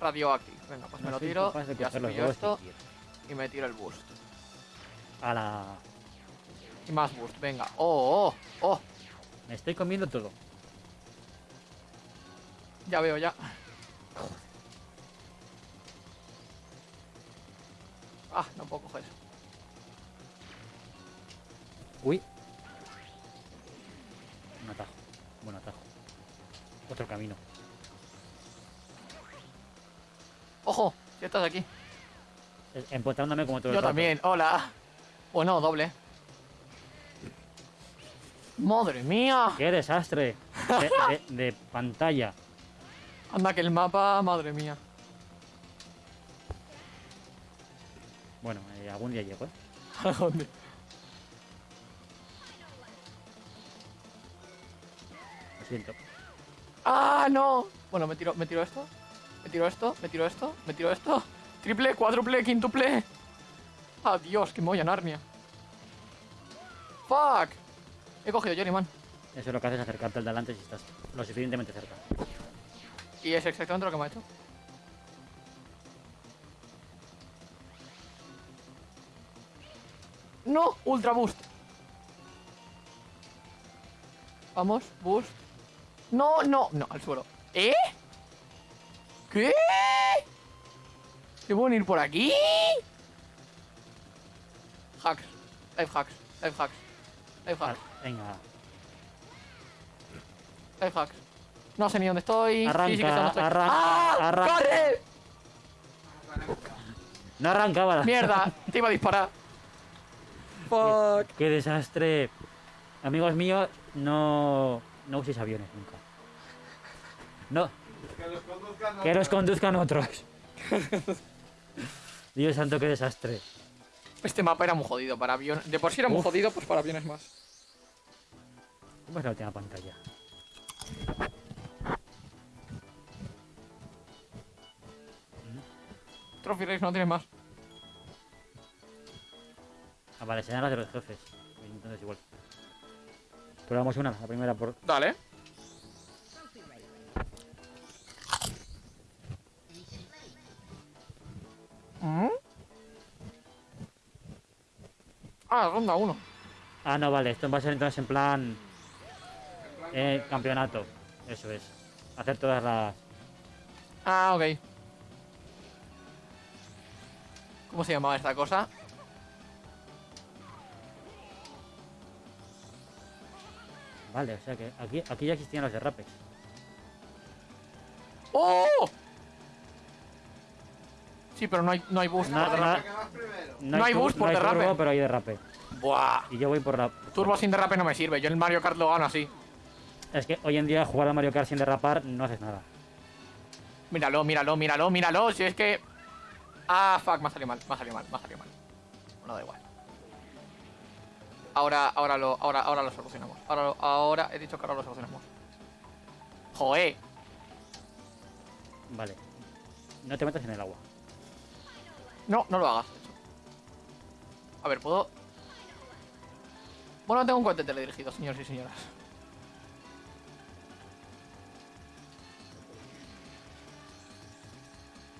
Radioactive. Venga, pues me lo tiro. de Ya los pillo esto y me tiro el boost. A la... Y más boost, venga. Oh, oh, oh. Me estoy comiendo todo. Ya veo, ya. Ah, no puedo coger eso. Uy. Un atajo. Buen atajo. Otro camino. ¡Ojo! Si estás aquí. Eh, Empotrándome como todo el Yo rato. también, hola. Bueno, doble. ¡Madre mía! ¡Qué desastre! De, de- de pantalla. Anda que el mapa, madre mía. Bueno, eh, algún día llego, ¿eh? ¿A *laughs* dónde? Lo siento. ¡Ah, no! Bueno, me tiro, me tiro esto. Me tiro esto, me tiro esto, me tiro esto. Triple, cuádruple, quíntuple. Adiós, que me voy a Narnia. ¡Fuck! He cogido Journeyman. Eso lo que hace es acercarte al delante si estás lo suficientemente cerca. Y es exactamente lo que me ha hecho. ¡No! Ultra Boost. Vamos, Boost. No, no, no, al suelo. ¿Eh? ¿Qué? ¿Se pueden ir por aquí? Hacks. Life hacks. Life hacks. Life Ah, hacks. venga. Life hacks. No sé ni dónde estoy. Arranca, sí, sí que sé dónde estoy. arranca, ¡Ah! arranca. ¡Corre! No arrancaba la... Mierda, *laughs* te iba a disparar. Fuck. ¡Qué desastre! Amigos míos, no... No uséis aviones nunca. No, Que los conduzcan que los otros. conduzcan otros. *laughs* Dios santo, qué desastre. Este mapa era muy jodido para aviones. De por sí era muy Uf. jodido, pues para aviones más. ¿Cómo es la última pantalla? Trophy Race no tiene más. Ah, vale, serán las de los jefes. Entonces igual. Probamos una, la primera por... Dale. ¿Mm? Ah, ronda 1. Ah, no, vale, esto va a ser entonces en plan... Eh, campeonato. Eso es. Hacer todas las... Ah, ok. ¿Cómo se llamaba esta cosa? Vale, o sea que aquí, aquí ya existían los derrapes. ¡Oh! Sí, pero no hay, no hay boost No, por derrape. ¿qué vas primero? No hay boost por derrape. turbo, pero hay derrape. Buah. Y yo voy por la... Turbo sin derrape no me sirve. Yo el Mario Kart lo gano así. Es que hoy en día jugar a Mario Kart sin derrapar no haces nada. Míralo, míralo, míralo, míralo. Si es que. Ah, fuck, me ha salido mal, me ha salido mal, me ha salido mal. Bueno, da igual. Ahora, ahora lo, ahora, ahora lo solucionamos. Ahora, lo- ahora he dicho que ahora lo solucionamos. Joé. Vale. No te metas en el agua. No, no lo hagas. A ver, puedo. Bueno, tengo un cohete teledirigido, señores y señoras.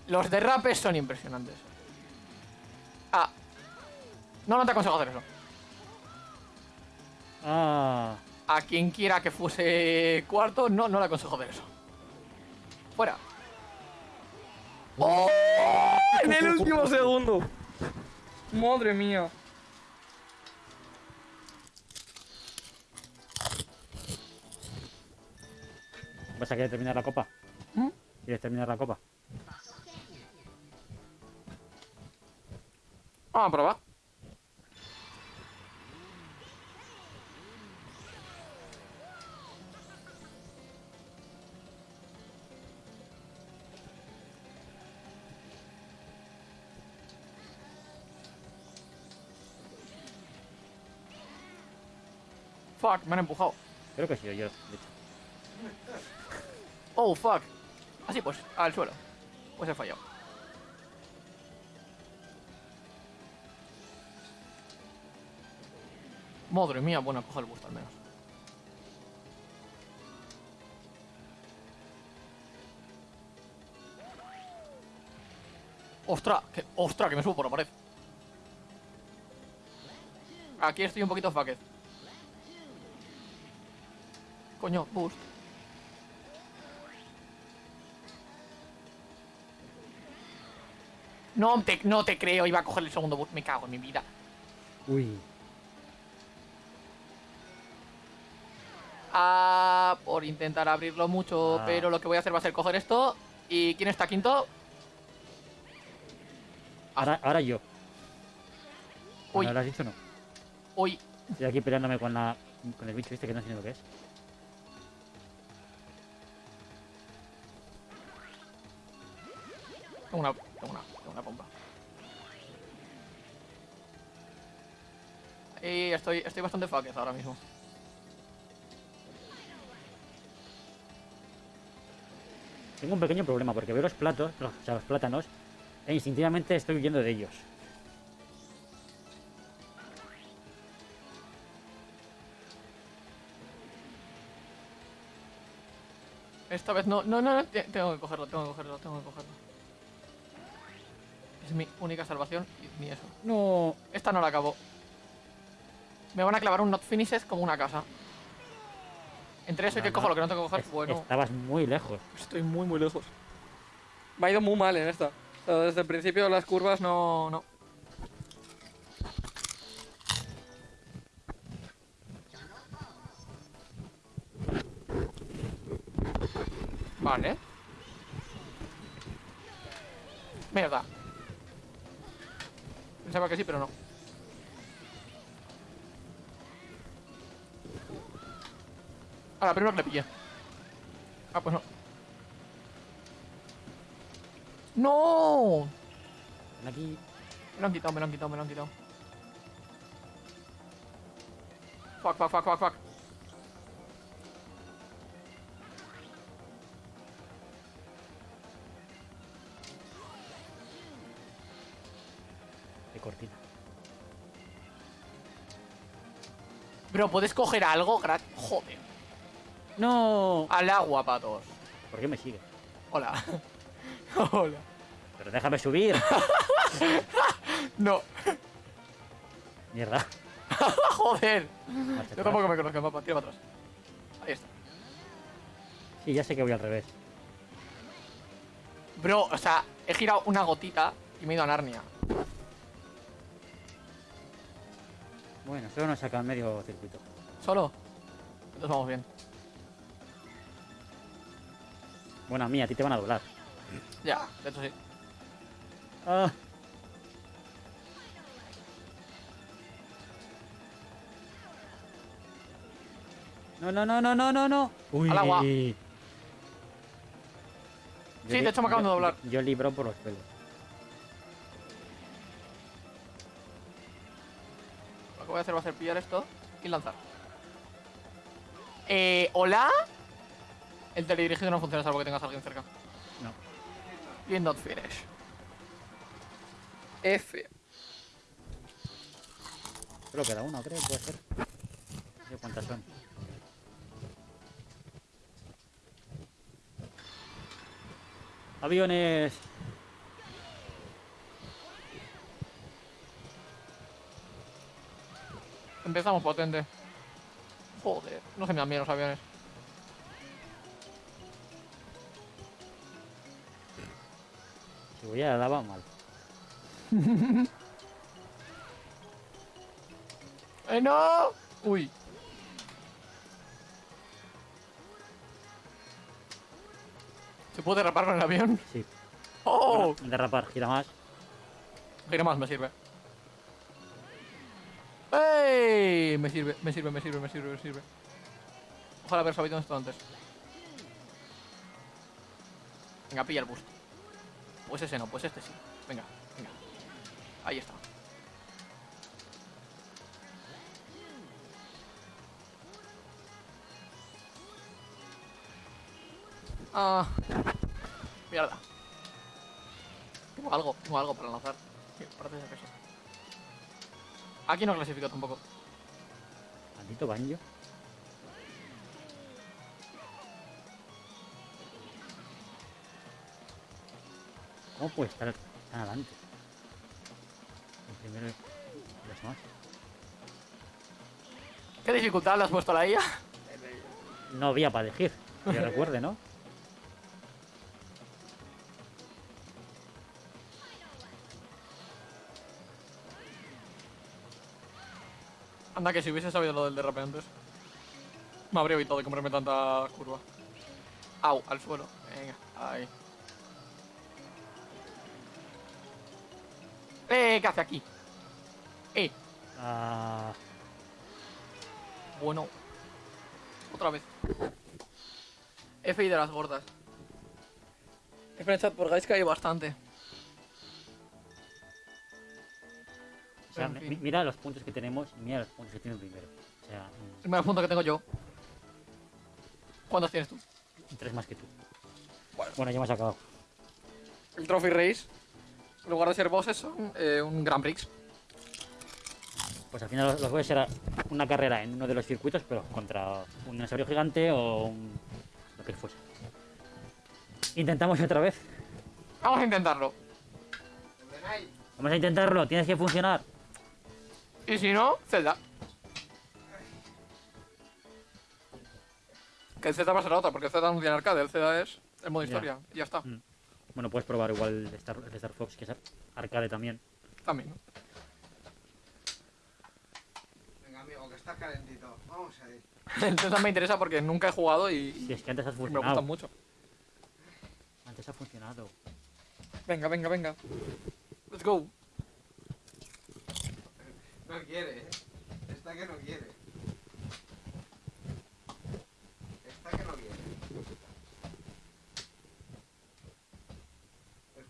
Los derrapes son impresionantes. Ah. No, no te aconsejo hacer eso. Ah, A quien quiera que fuese cuarto, no, no le aconsejo hacer eso. Fuera. ¡Oh! En el último segundo. Madre mía. ¿vas a querer terminar la copa? ¿Mm? ¿Quieres terminar la copa? Vamos a probar. Fuck, me han empujado. Creo que he sido yo, de hecho. Oh, fuck. Así pues, al suelo. Pues he fallado. Madre mía, bueno, cojo el boost al menos. ¡Ostras! Que, ¡Ostras! Que me subo por la pared. Aquí estoy un poquito fucked. Coño, boost. No te, no te creo, iba a coger el segundo bus. Me cago en mi vida. Uy. Ah, por intentar abrirlo mucho, Ah. pero lo que voy a hacer va a ser coger esto. ¿Y quién está quinto? Ahora, ahora yo. Uy. ¿No lo has dicho o no? Uy, Estoy aquí peleándome con la con el bicho este que no sé ni lo que es. Tengo una, tengo una, tengo una pompa. Y estoy, estoy bastante fucked ahora mismo. Tengo un pequeño problema porque veo los platos, los- o sea, los plátanos, e instintivamente estoy huyendo de ellos. Esta vez no, no, no, no, te- tengo que cogerlo, tengo que cogerlo, tengo que cogerlo. Es mi única salvación y ni eso. No. Esta no la acabo. Me van a clavar un not finishes como una casa. Entre eso y que no. cojo lo que no tengo que coger, Es- bueno, Estabas muy lejos. estoy muy muy lejos. Me ha ido muy mal en esta. O sea, desde el principio las curvas no, no. Vale. Mierda. Pensaba que sí, pero no. Ahora, primero que le pillé. Ah, pues no. ¡No! Aquí. Me lo han quitado, me lo han quitado, me lo han quitado. Fuck, fuck, fuck, fuck, fuck. Cortina. Bro, ¿puedes coger algo? Gra- Joder. ¡No! Al agua, patos. ¿Por qué me sigue? Hola. *laughs* Hola. Pero déjame subir. *laughs* No. Mierda. *laughs* Joder. Yo tampoco me conozco el mapa. Tira para atrás. Ahí está. Sí, ya sé que voy al revés. Bro, o sea, he girado una gotita y me he ido a Narnia. Bueno, solo nos saca medio circuito. ¿Solo? Entonces vamos bien. Bueno, a mí, a ti te van a doblar. Ya, de hecho sí. Ah. No, no, no, no, no, no, no. Uy. Al agua. Yo Sí, de hecho me acaban de yo- doblar. Yo, libro por los pelos. Voy a hacer va a ser pillar esto y lanzar. Eh, ¿hola? El teledirigido no funciona salvo que tengas a alguien cerca. No. Bien not finish. F. Solo queda uno, creo, puede ser. No sé cuántas son. Aviones. Empezamos potente. Joder, no se me dan bien los aviones. Si voy a la lava, mal. *laughs* ¡Eh, no! Uy. ¿Se puede derrapar con el avión? Sí. ¡Oh! Derrapar, gira más. Gira más, me sirve. Me sirve, me sirve, me sirve, me sirve, me sirve. Ojalá haber sabido esto antes. Venga, pilla el boost. Pues ese no, pues este sí. Venga, venga. Ahí está. Ah. Mierda. Tengo algo, tengo algo para lanzar. Aquí no clasifico tampoco. Maldito. ¿Cómo puede estar tan adelante? El primero y los demás. ¿Qué dificultad le has puesto a la IA? No había para elegir. Que recuerde, ¿no? Anda, que si hubiese sabido lo del derrape antes. Me habría evitado de comprarme tanta curva. Au, al suelo. Venga, ahí. Eh, ¿qué hace aquí? Eh, Ah, bueno. Otra vez. F y de las gordas. Chat por que hay bastante. Sea, En mi- fin. mira los puntos que tenemos y mira los puntos que tiene el primero. O sea, mm, El primer punto que tengo yo. ¿Cuántos tienes tú? tres más que tú. Bueno. Bueno, ya hemos acabado. El Trophy Race. En lugar de ser bosses son eh, un Grand Prix. Pues al final los voy a ser una carrera en uno de los circuitos, pero contra un dinosaurio gigante o un... lo que fuese. Intentamos otra vez. Vamos a intentarlo. Vamos a intentarlo, tienes que funcionar. Y si no, Zelda. Que el Zelda va a ser la otra, porque el Zelda no tiene arcade, el Zelda es el modo Ya. historia. Y ya está. Mm. Bueno, puedes probar igual el de Star, el Star Fox, que es arcade también. También. Venga, amigo, que estás calentito. Vamos a ir. *laughs* El Zelda me interesa porque nunca he jugado y, Si es que antes has y me funcionado. gustan mucho. Antes ha funcionado. Venga, venga, venga. Let's go. No quiere, eh. Está que no quiere. Está que no quiere.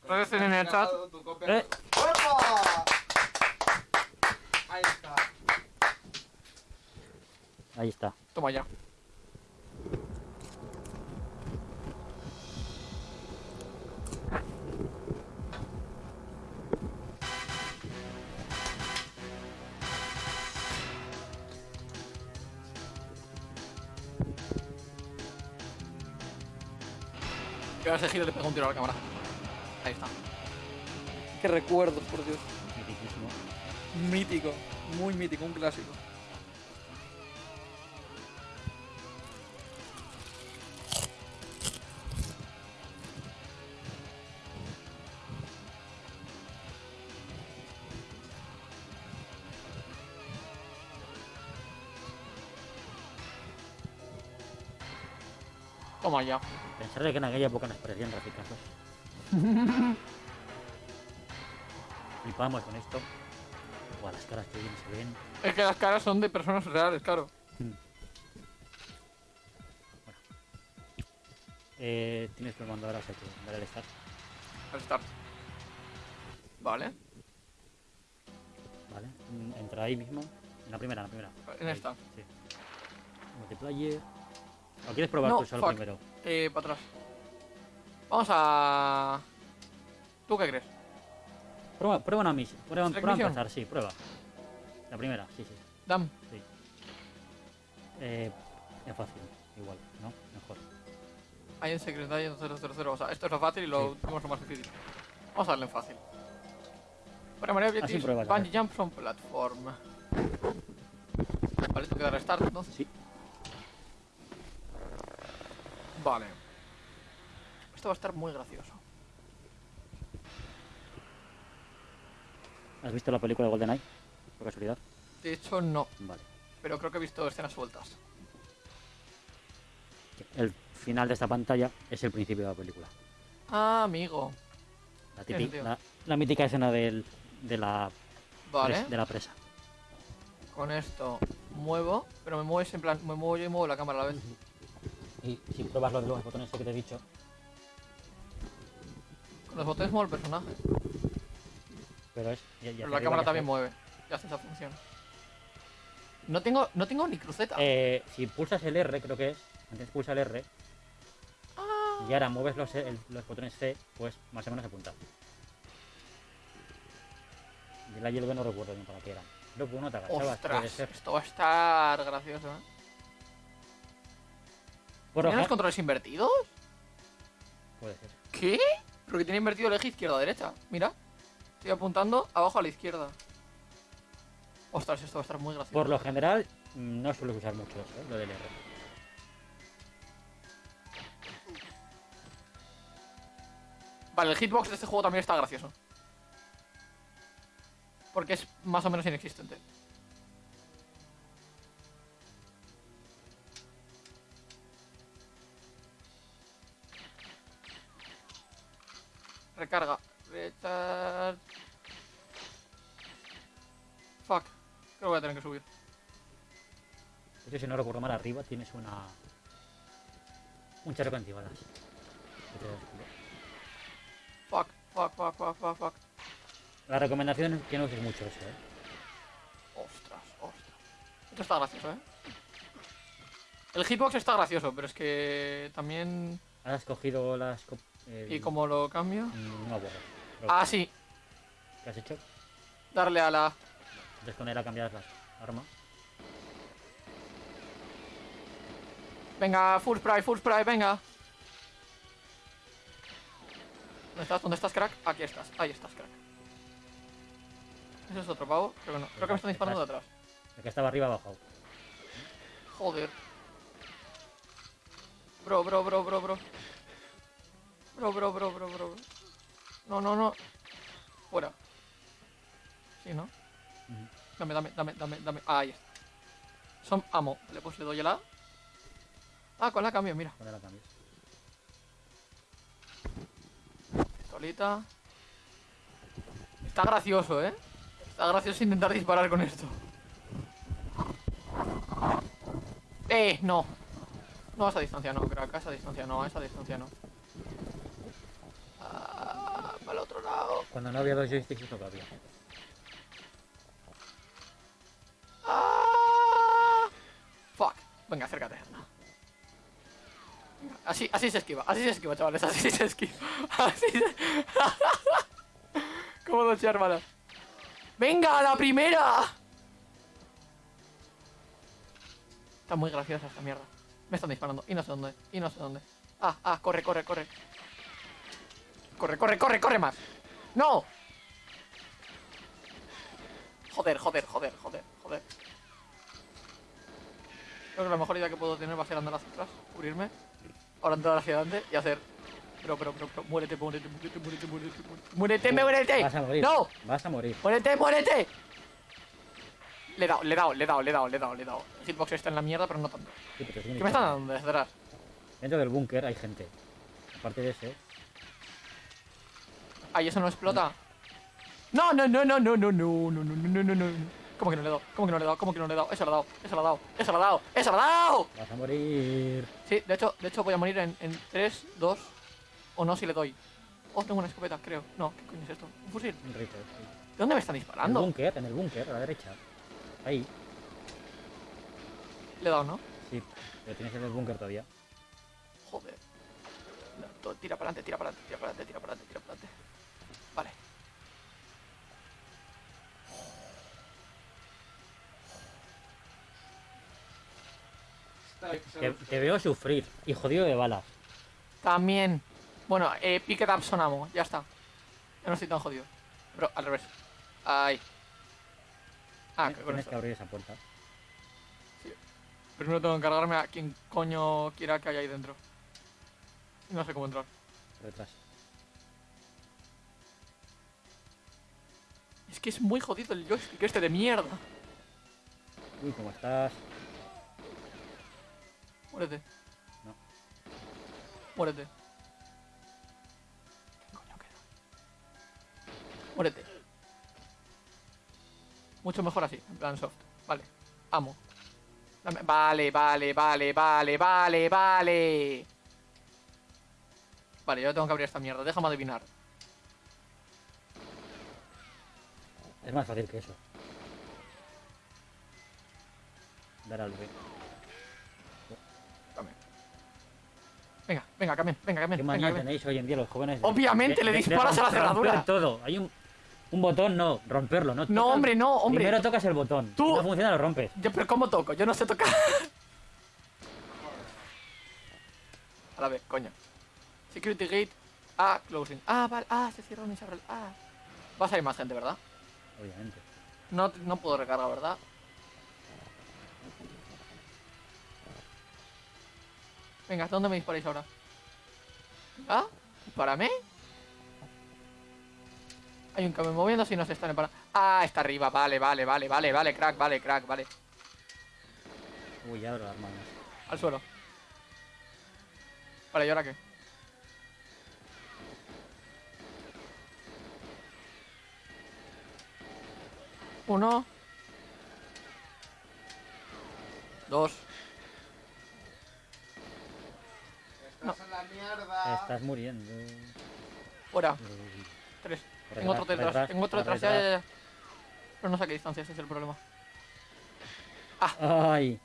Gracias en el chat. Eh. ¡Opa! Ahí está. Ahí está. Toma ya. Que ahora se gira y le pega un tiro a la cámara. Ahí está. Qué recuerdos, por Dios. Mitiquísimo. Mítico, muy mítico, un clásico. Toma ya. Pensar de que en aquella época nos parecían graficazos. Flipamos con esto. Buah, las caras que bien se ven. Es que las caras son de personas reales, claro. Eh, tienes que mandar ahora, o sea que al start. Al start. Vale. Vale. Mm, Entra ahí mismo. En la primera, en la primera. En Ahí, esta. Sí. Multiplayer. ¿O quieres probar No, tú solo fuck. primero? Eh, para atrás. Vamos a... ¿Tú qué crees? Prueba, prueba una misión. Prueba, ¿Select prueba a empezar, sí, prueba. La primera, sí, sí. Dam. Eh, es fácil, igual, ¿no? Mejor. Hay en Secret Agent 000. O sea, esto es lo fácil y lo Sí. último es lo más difícil. Vamos a darle en fácil. Primary objectives, pruebas, bungee jump from platform. Vale, esto queda restart entonces. Sí. Vale. Esto va a estar muy gracioso. ¿Has visto la película de GoldenEye? Por casualidad. De hecho, no. Vale. Pero creo que he visto escenas sueltas. El final de esta pantalla es el principio de la película. Ah, amigo. La, sentido. la, la mítica escena del, de, la, Vale. pres- de la presa. Con esto muevo, pero me mueves en plan, me muevo yo y muevo la cámara a la vez. Si pruebas lo de los botones que te he dicho, Con los botones muevo el personaje. pero es. ya- ya Pero la cámara también mueve. Ya hace esa función. No tengo, no tengo ni cruceta. Eh, si pulsas el R, creo que es. Antes pulsa el R. Ah. Y ahora mueves los, el- los botones C, pues más o menos apunta. Y la hierba no recuerdo bien para qué era. Creo que uno te agachabas, Ostras, esto va a estar gracioso, ¿eh? ¿Tiene los controles invertidos? Puede ser. ¿Qué? Porque tiene invertido el eje izquierda-derecha. Mira. Estoy apuntando abajo a la izquierda. Ostras, esto va a estar muy gracioso. Por lo general, mm, no suelo usar mucho eso, ¿eh? lo del R. Vale, el hitbox de este juego también está gracioso. Porque es más o menos inexistente. Recarga. Recharge. Fuck. Creo que voy a tener que subir. De hecho, si no recuerdo mal, arriba tienes una. Un chaleco antibalas. Fuck, fuck, fuck, fuck, fuck, fuck. La recomendación es que no uses mucho eso, eh. Ostras, ostras. Esto está gracioso, ¿eh? El hitbox está gracioso, pero es que también... Has cogido las. El- ¿Y cómo lo cambio? Mm, No. Pero, Ah, sí. ¿Qué has hecho? Darle a la... Él a cambiar las armas. Venga, full spray, full spray, venga. ¿Dónde estás? ¿Dónde estás, crack? Aquí estás. Ahí estás, crack. ¿Ese es otro pavo? Creo que no. Creo que me están disparando de atrás. El que estaba arriba ha bajado. Joder. Bro, bro, bro, bro, bro. Bro, bro, bro, bro, bro. No, no, no. Fuera. Sí, ¿no? Dame, dame, dame, dame, dame. Ah, ahí está. Son amo. Vale, pues le doy el A. Ah, con la cambio, mira. Con la cambias. Pistolita. Está gracioso, ¿eh? Está gracioso intentar disparar con esto. ¡Eh! No. No, a esa distancia no, crack. A esa distancia no, a esa distancia no. Ah, para el otro lado. Cuando no había dos joysticks, que había. Ah. Fuck. Venga, acércate. Así, así se esquiva, así se esquiva, chavales, así se esquiva. *laughs* Así se... Como dos balas. ¡Venga, a la primera! Está muy graciosa esta mierda. Me están disparando, y no sé dónde, y no sé dónde. Ah, ah, corre, corre, corre. Corre, corre, corre, corre más. ¡No! Joder, joder, joder, joder, joder. Creo que la mejor idea que puedo tener va a ser andar hacia atrás, cubrirme, ahora andar hacia adelante y hacer. Pero, pero, pero, pero, muérete, muérete, muérete, muérete, muérete, muérete, muérete, muérete. Vas a morir. ¡No! Vas a morir. ¡Muérete, muérete! Le he dado, le he dado, le he dado, le he dado, le he dado, le he dado. El hitbox está en la mierda, pero no tanto. Sí, pero tiene ¿Qué me están dando desde atrás? Dentro del búnker hay gente. Aparte de ese, Ay, eso no explota. No, no, no, no, no, no, no, no, no, no, no, no. ¿Cómo que no le he dado? ¿Cómo que no le he dado? ¿Cómo que no le he dado? Eso lo he dado, eso lo he dado, eso lo he dado, eso lo he dado. vas a morir. Sí, de hecho, de hecho voy a morir en, en 3, 2 o no si le doy. Oh, tengo una escopeta, creo. No, ¿qué coño es esto? ¿Un fusil? Un rifle. sí. ¿De dónde me están En el disparando? búnker, en el búnker, a la derecha. Ahí. Le he dado, ¿no? Sí, pero tienes en el búnker todavía. Joder. No, tira para adelante, tira para adelante, tira para adelante, tira para adelante, tira para adelante. Te, veo sufrir y jodido de balas. También. Bueno, eh, pick it up sonamo, ya está. Ya no estoy tan jodido. Pero al revés. Ahí. Ah, con Tienes que abrir esa puerta. Primero tengo que encargarme a quien coño quiera que haya ahí dentro. No sé cómo entrar. Detrás. Es que es muy jodido el joystick este de mierda. Uy, ¿cómo estás? Muérete. No. Muérete. ¿Qué coño queda? Muérete. Mucho mejor así, en plan soft. Vale. Amo. Dame- Vale, vale, vale, vale, vale, vale. Vale, yo tengo que abrir esta mierda. Déjame adivinar. Es más fácil que eso. Dar al B. Venga, venga, Camen, venga, Camen, ¿Qué manía tenéis hoy en día los jóvenes? de- Obviamente, le disparas a la cerradura. todo. Hay un, un botón, no, romperlo. No, No, Tocas- hombre, no, hombre. Primero tocas el botón. Tú- no funciona, lo rompes. Yo, pero ¿cómo toco? Yo no sé tocar. *laughs* A la vez, coño. Security gate. Ah, closing. Ah, vale. Ah, se cierra y se abre. el- Ah. Va a salir más gente, ¿verdad? Obviamente. No, no puedo recargar, ¿verdad? Venga, ¿hasta dónde me disparáis ahora? ¿Ah? ¿Para? Hay un camión moviéndose y se están parando. Ah, está arriba. Vale, vale, vale, vale, vale, crack, vale, crack, vale. Uy, abro las manos. Al suelo. Vale, ¿y ahora qué? Uno. Dos. Estás en la mierda. Estás muriendo. Fuera. Tres. Tengo otro detrás, Tengo otro detrás. Ya, ya, ya. Pero no sé a qué distancia, ese es el problema. Ay.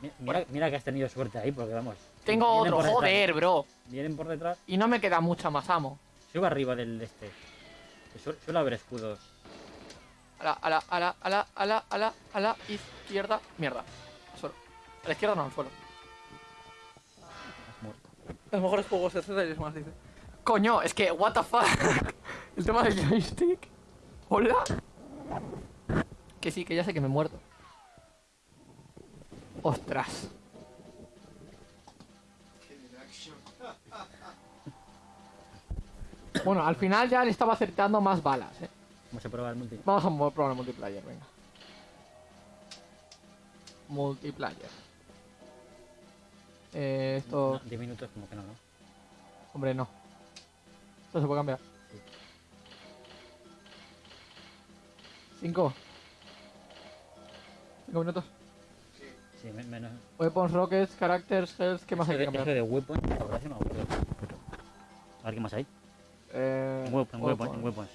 Mi- Mira, mira que has tenido suerte ahí, porque vamos. Tengo otro, joder, bro. Vienen por detrás. Y no me queda mucha más amo. Sube arriba del este. Suele haber escudos. A la, a la, a la, a la, a la, a la, a la izquierda. Mierda. A la izquierda no, al suelo. Has muerto. Los mejores juegos de Zelda y más dice. Coño, es que, what the fuck. *laughs* El tema del joystick. Hola. Que sí, que ya sé que me he muerto. Ostras. Bueno, al final ya le estaba acertando más balas, eh. Vamos a probar el multi. Vamos a probar el multiplayer, venga. Multiplayer. Eh, esto... No, 10 minutos como que no, ¿no? Hombre, no. Esto se puede cambiar. Sí. Cinco. Cinco minutos. Sí, me- menos. Weapons, rockets, characters, health, ¿qué más hay que cambiar? de weapon, la verdad es que no me acuerdo. A ver qué más hay. Eh, weapons. en weapons.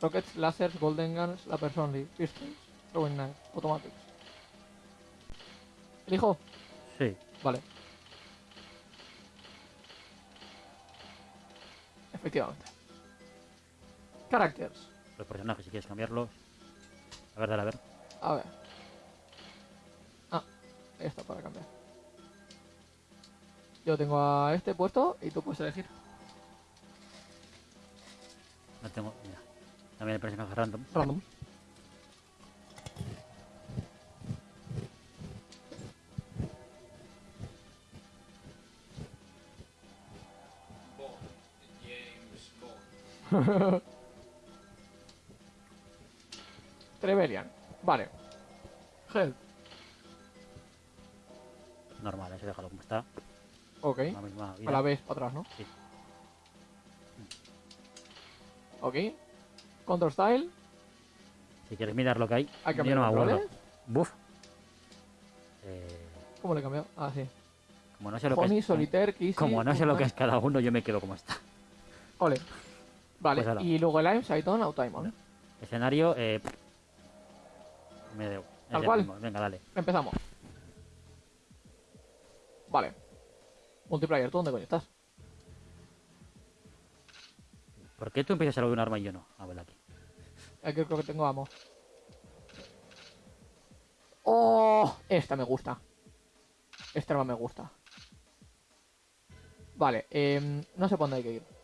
Rockets, lasers, golden guns, la only, pistols, throwing knife, automatics. ¿Elijo? Sí. Vale. Efectivamente. Characters. Los personajes, si quieres cambiarlos. A ver, dale, a ver. A ver. Ah, esta para cambiar. Yo tengo a este puesto y tú puedes elegir. No tengo. Mira. También el personaje random. Random. *laughs* Trevelyan. Vale. Health. Normal, eso déjalo como está. Ok. La misma vida. A la vez, para atrás, ¿no? Sí. Ok. Control style. Si quieres mirar lo que hay. Hay que yo no me acuerdo. roles. Buff. Eh, ¿Cómo le he cambiado? Ah, sí. como no sé lo que Honey, es. Solitaire. Como no sé lo que es cada uno, yo me quedo como está. Ole. Vale. Pues y luego el Aim, Saiton, Autaimon. Escenario, eh. Me debo. ¿Tal cual? mismo. Venga, dale. Empezamos. Vale. Multiplayer, ¿tú dónde coño estás? ¿Por qué tú empiezas a de un arma y yo no? A ver aquí. Aquí creo que tengo amo. ¡Oh! Esta me gusta. Esta arma me gusta. Vale, em, no sé por dónde hay que ir.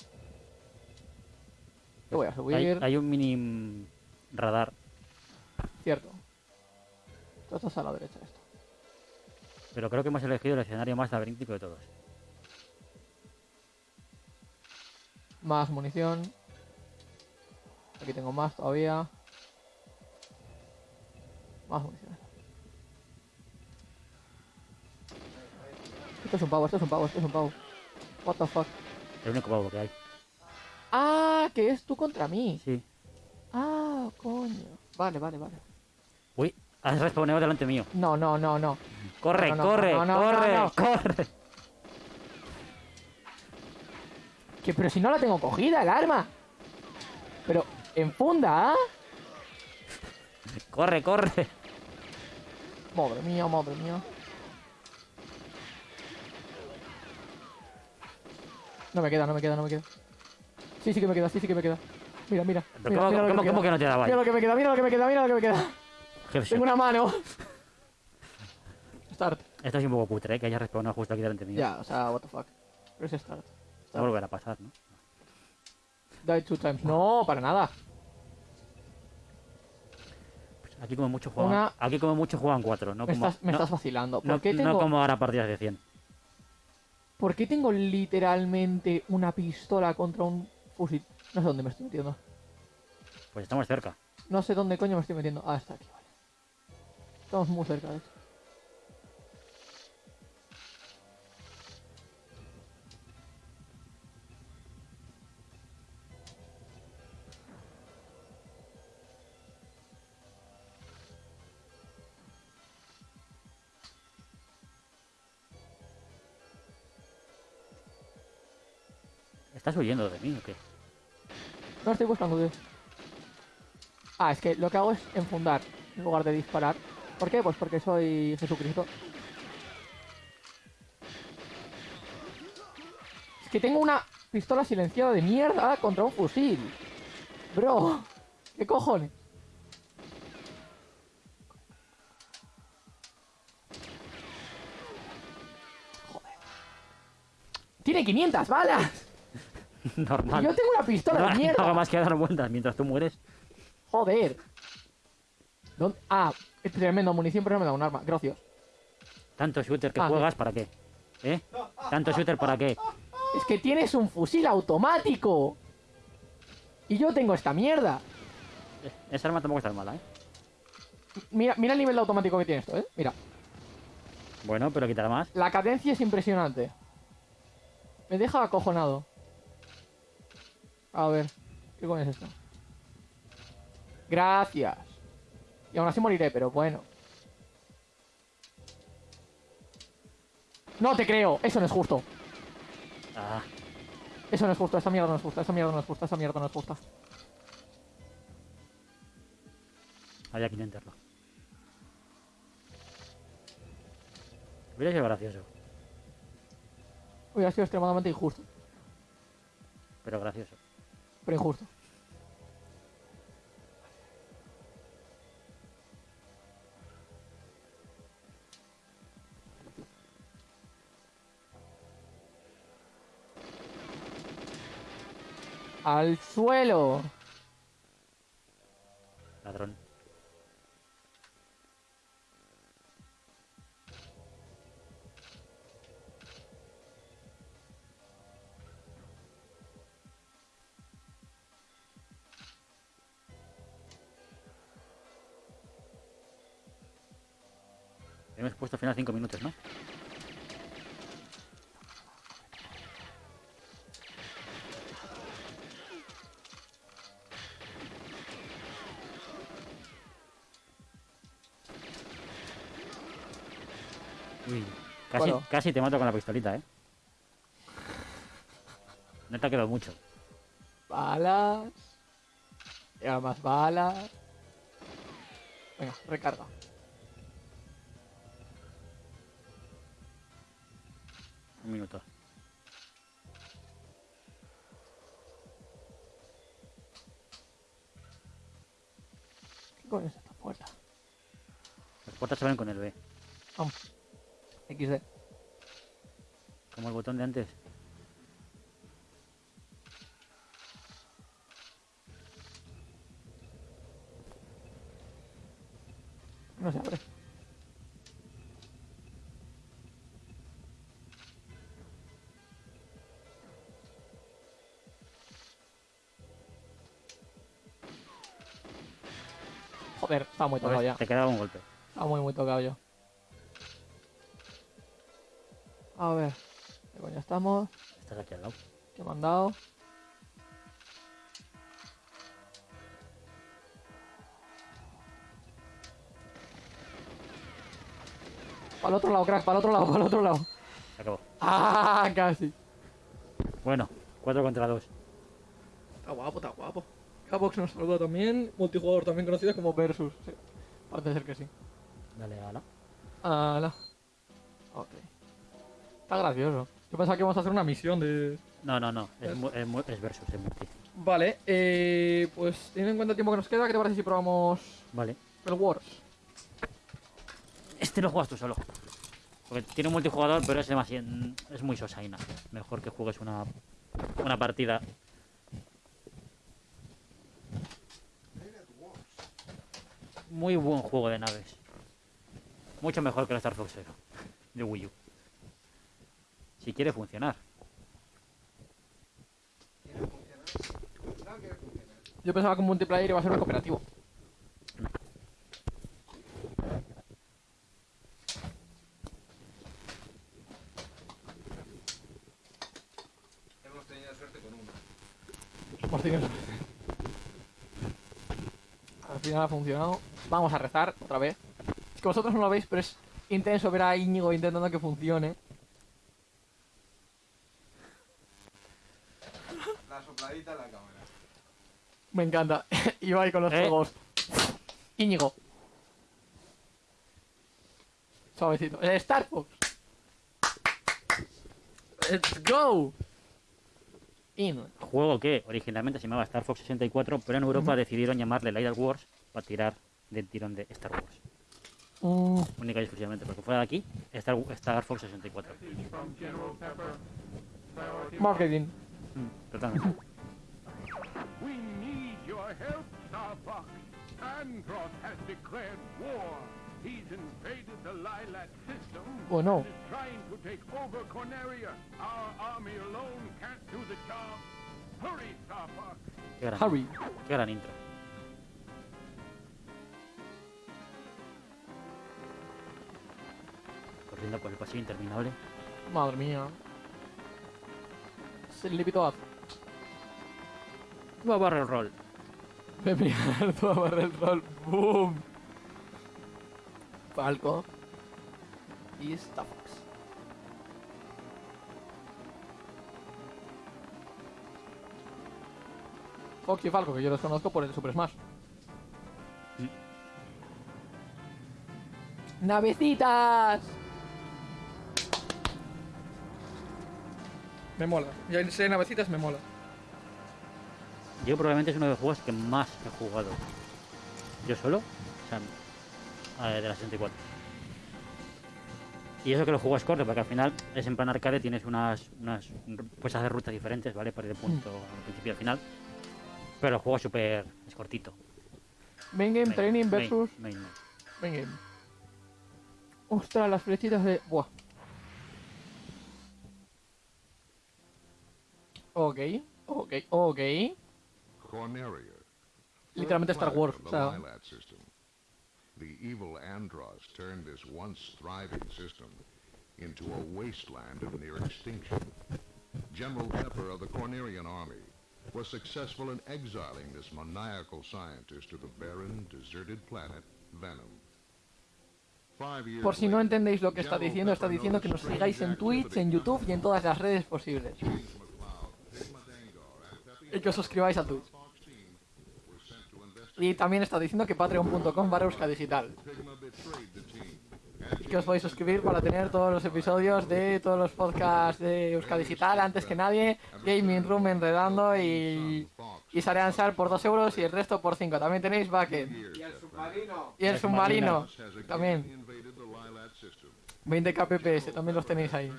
Yo voy a subir. Hay, hay un mini radar. Cierto. Tú estás a la derecha esto. Pero creo que hemos elegido el escenario más laberíntico de todos. Más munición. Aquí tengo más todavía. Más munición. Esto es un pavo, esto es un pavo, esto es un pavo. What the fuck. El único pavo que hay. Ah, que es tú contra mí. Sí. Ah, coño. Vale, vale, vale. Uy, has respondido delante mío. No, no, no, no. Corre, No, no, corre, no, no, corre, corre. Que, pero si no la tengo cogida, el arma. Pero, en funda, ¿ah? Corre, corre. Madre mía, madre mía. No me queda, no me queda, no me queda. Sí, sí que me queda, sí, sí que me queda. Mira, mira. Pero mira, ¿Cómo, mira que no te daba ahí? Mira lo que me queda, mira lo que me queda, mira lo que me queda. Tengo una mano. *laughs* Start. Esto es un poco cutre, ¿eh? que hayas respawnado justo aquí delante mío. Ya, o sea, what the fuck. Pero es start. Va a volver a pasar, ¿no? Die two times. No, para nada. Pues aquí como mucho juegan, Una- aquí como mucho juegan cuatro, no Me, como, estás, me no, estás vacilando. ¿Por, no- qué no tengo, como ahora partidas de 100. ¿Por qué tengo literalmente una pistola contra un fusil? No sé dónde me estoy metiendo. Pues estamos cerca. No sé dónde coño me estoy metiendo. Ah, está aquí, vale. Estamos muy cerca de hecho. ¿Estás huyendo de mí o qué? No estoy buscando, tío. Ah, es que lo que hago es enfundar en lugar de disparar. ¿Por qué? Pues porque soy Jesucristo. Es que tengo una pistola silenciada de mierda contra un fusil. Bro, ¿qué cojones? Joder. Tiene 500 balas. *laughs* Normal. yo tengo una pistola No, de no mierda. hago más que dar vueltas mientras tú mueres. Joder. ¿Dónde? Ah, es tremendo munición, pero no me da un arma. Gracias. Tanto shooter que Ah, juegas, ¿para qué? ¿Eh? Tanto shooter, ¿para qué? Es que tienes un fusil automático. Y yo tengo esta mierda. Eh, Esa arma tampoco está mala, ¿eh? Mira, mira el nivel de automático que tiene esto, ¿eh? Mira. Bueno, pero quitará más. La cadencia es impresionante. Me deja acojonado. A ver. ¿Qué coño es esto? Gracias. Y aún así moriré, pero bueno. No te creo. Eso no es justo. Ah, Eso no es justo. Esa mierda no es justa. Esa mierda no es justa. Esa mierda no es justa. había que intentarlo. Hubiera sido gracioso, Hubiera sido extremadamente injusto. pero gracioso. Pero injusto. Al suelo. Ladrón. Hemos puesto al final 5 minutos, ¿no? Uy, casi, Bueno. casi te mato con la pistolita, ¿eh? No te ha quedado mucho. Balas. Ahora más balas. Venga, recarga. Puertas se abren con el B, Vamos. XD. como el botón de antes. No se abre. Joder, está muy tocado ya. te quedaba un golpe. Está muy, muy tocado ya. A ver. ¿Qué coño estamos? Estás aquí al lado. ¿Qué me han dado? Para el otro lado, crack, para el otro lado, para el otro lado. Se acabó. ¡Ah! Casi. Bueno, 4 contra 2. Está guapo, está guapo. Cabox nos saluda también. Multijugador también conocido como Versus. Sí. Parece ser que sí. Dale, ala. Ala. Ok. Está gracioso. Yo pensaba que íbamos a hacer una misión de. No, no, no. Es, es, mu- es versus, es multi. Vale, eh, pues teniendo en cuenta el tiempo que nos queda, ¿qué te parece si probamos Vale. el Wars? Este lo juegas tú solo. Porque tiene un multijugador, pero es demasiado. Es muy sosaina. Mejor que juegues una, una partida. Muy buen juego de naves. Mucho mejor que el Star Fox Zero de Wii U. Si quiere funcionar. Yo pensaba que un multiplayer iba a ser un cooperativo. Hemos tenido suerte con uno. Hemos tenido suerte. Al final ha funcionado. Vamos a rezar otra vez. Que vosotros no lo veis, pero es intenso ver a Íñigo intentando que funcione. la sopladita en la cámara. Me encanta. *laughs* Ibai con los Eh. juegos. Íñigo. Suavecito. Eh, Star Fox. Let's go. In. Juego que originalmente se llamaba Star Fox 64, pero en Europa decidieron llamarle Light Wars para tirar del tirón de Star Wars. Mm, Única y exclusivamente, porque fuera de aquí, Star, Star Fox 64. marketing. Mm, Totalmente. We need your help, Star Fox. Andross has declared war. He's invaded the system Oh, no. and is trying to take over Corneria. Our army alone can't do the job. Hurry, Star Fox. Qué gran, Harry. qué gran intro. Corriendo por el pasillo interminable. Madre mía. Se le pitó a Va a barrer el rol. Me *laughs* mirar todo a barrer el rol. Boom. Falco. Y Star Fox. Fox y Falco, que yo los conozco por el Super Smash. ¡Navecitas! Me mola. Ya sé navecitas, me mola. Yo probablemente es uno de los juegos que más he jugado. Yo solo. O sea, de la 64. Y eso que los juegos cortos, porque al final es en plan arcade, tienes unas, unas puedes hacer rutas diferentes, ¿vale? Para ir de punto al principio y al final. Pero el juego es súper, es cortito. Main Game Main, Training versus main, main. Main Game. Ostras, las flechitas de. Buah. Ok, ok, ok. Corneria. Literalmente Star Wars, o The sea. Evil Andross turned this once thriving system into a wasteland of near extinction. General Pepper of the Cornerian army was successful in exiling this maniacal scientist to the barren, deserted planet Venom. Por si no entendéis lo que está diciendo, está diciendo que nos sigáis en Twitch, en YouTube y en todas las redes posibles. Y que os suscribáis a Twitch. Y también está diciendo que patreon.com barra Digital. Pigma betrayed the team and Y que os podéis suscribir para tener todos los episodios de todos los podcasts de Euska Digital antes que nadie. Gaming Room enredando y, y Sare Ansar por 2 euros y el resto por 5. También tenéis Backend. Y el submarino. Y el submarino también. invaded the Lilat system. 20 kpps, también los tenéis ahí.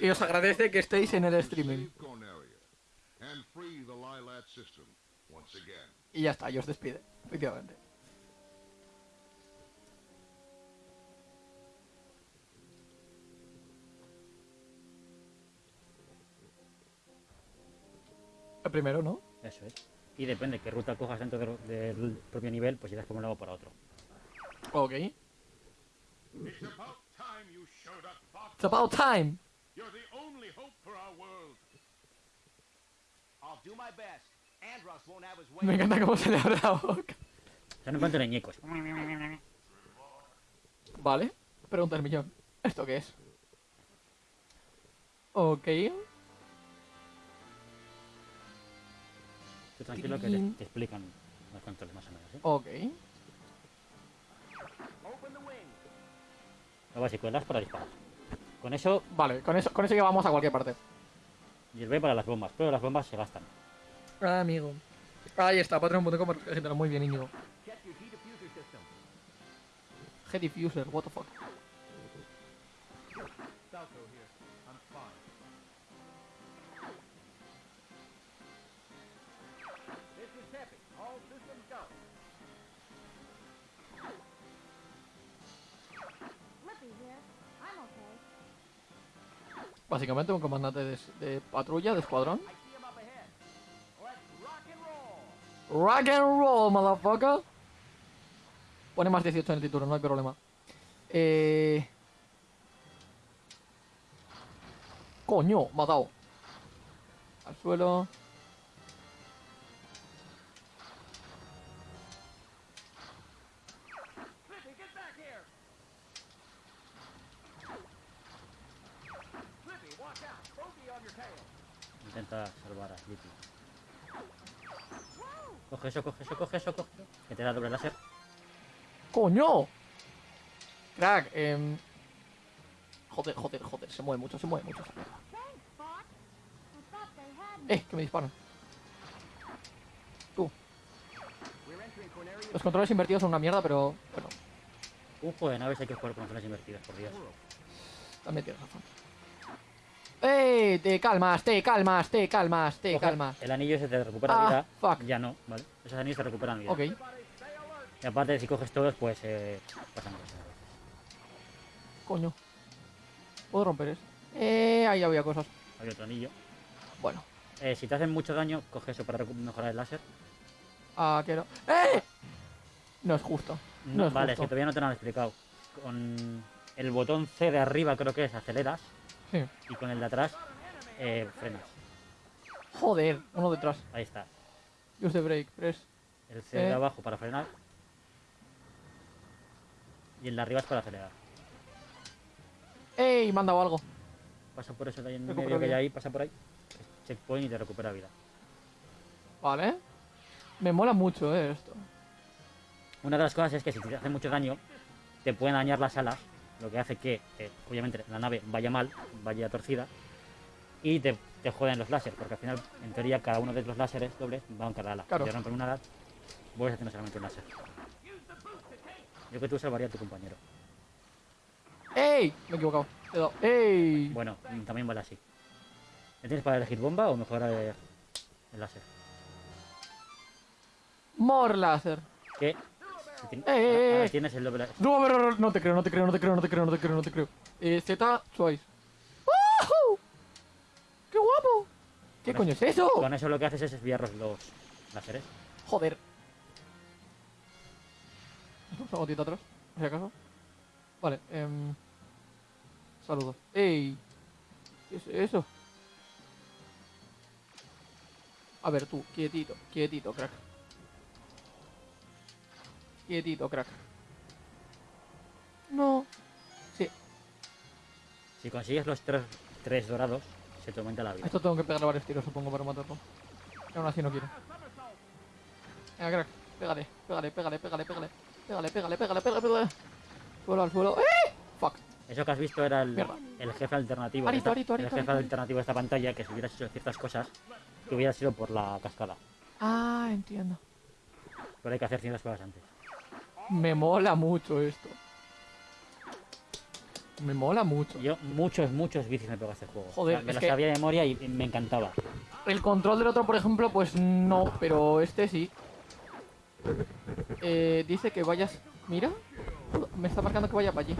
Y os agradece que estéis en el streaming. Y ya está, y os despide, efectivamente. El primero, ¿no? Eso es. Y depende qué ruta cojas dentro de- del propio nivel, pues irás por un lado o por otro. Ok. It's about time you showed up, Fox. It's about time. You're the only hope for our world. Me encanta cómo se le abre la boca. Son en plan teleñecos. Vale. Pregunta el millón. ¿Esto qué es? Ok. Tú tranquilo que te, te explican los controles más o menos. ¿eh? Ok. Lo básico, el para disparar. Con eso, Vale, con eso, con eso llevamos a cualquier parte. Y el B para las bombas. Pero las bombas se gastan. Ah, amigo. Ahí está, patreon.com. Muy bien, Íñigo. Head diffuser, what the fuck. Básicamente un comandante de, patrulla, de escuadrón. Rock and roll, motherfucker. Pone más 18 en el título, no hay problema. Eh... Coño, matado. Al suelo. Salvar a Sleepy. Coge eso, coge eso, coge eso, coge eso. Que te da doble láser. ¡Coño! Crack, em... Joder, joder, joder, se mueve mucho, se mueve mucho. Eh, que me disparan. Tú, We're entering Corneria. los controles invertidos son una mierda, pero... Bueno, Un juego de naves hay que jugar con controles invertidos, por Dios. también tienes razón. ¡Eh! Te calmas, te calmas, te calmas, te calmas. El anillo se te recupera Ah, vida. fuck. Ya no, ¿vale? Esos anillos se recuperan vida. Ok, Y aparte, si coges todos, pues eh, pasan cosas. coño. ¿Puedo romper eso? Eh, ahí había cosas. Hay otro anillo. Bueno, Eh, si te hacen mucho daño, coge eso para mejorar el láser. ah, quiero... ¡Eh! No es justo. No es vale, justo. es que todavía no te lo han explicado. Con el botón C de arriba, creo que es, aceleras. Sí. Y con el de atrás, eh, frenas. Joder, uno detrás. Ahí está. Use the brake, press. El C de Eh. abajo para frenar. Y el de arriba es para acelerar. ¡Ey! Me han dado algo. Pasa por eso de ahí en Recupero medio que hay ahí, pasa por ahí. Checkpoint y te recupera vida. Vale. Me mola mucho, eh, esto. Una de las cosas es que si te hace mucho daño, te pueden dañar las alas, lo que hace que, eh, obviamente, la nave vaya mal, vaya torcida, y te, te joden los láseres, porque al final, en teoría, cada uno de los láseres dobles va a cada ala. Claro. Si te rompen una ala, vuelves haciendo solamente un láser. Yo que tú salvaría a tu compañero. ¡Ey! Me he equivocado. ¡Ey! Bueno, también vale así. ¿Me tienes para elegir bomba o mejorar el, el láser? More láser. Tien- Eh, eh, eh. tienes el doble. No, no, no, no, no te creo, no te creo, no te creo, no te creo, no te creo, no te creo. Eh, Z, Twice. ¡Woohoo! ¡Qué guapo! ¿Qué Con coño es eso? Con eso lo que haces es desviar los láseres. Joder. *laughs* Una gotita atrás, por si acaso. Vale, em... Saludos. ¡Ey! ¿Qué es eso? A ver, tú, quietito, quietito, crack. Quietito, crack. No. Sí, Si consigues los tres, tres dorados, se te aumenta la vida. esto tengo que pegarle varios tiros, supongo, para matarlo. Y aún así no quiero. Venga, crack, pégale, pégale, pégale, pégale, pégale. Pégale, pégale, pégale, pégale, pégale. Suelo al suelo. ¡Eh! Fuck. Eso que has visto era el, el jefe alternativo. Arito, el jefe alternativo de esta pantalla que si hubieras hecho ciertas cosas, que hubiera sido por la cascada. Ah, entiendo. Pero hay que hacer ciertas cosas antes. Me mola mucho esto. Me mola mucho. Yo muchos, muchos vicios me pegó a este juego. Joder, O sea, me es lo que- sabía de memoria y, me encantaba. El control del otro, por ejemplo, pues no, pero este sí. Eh, dice que vayas... Mira. Me está marcando que vaya para allí.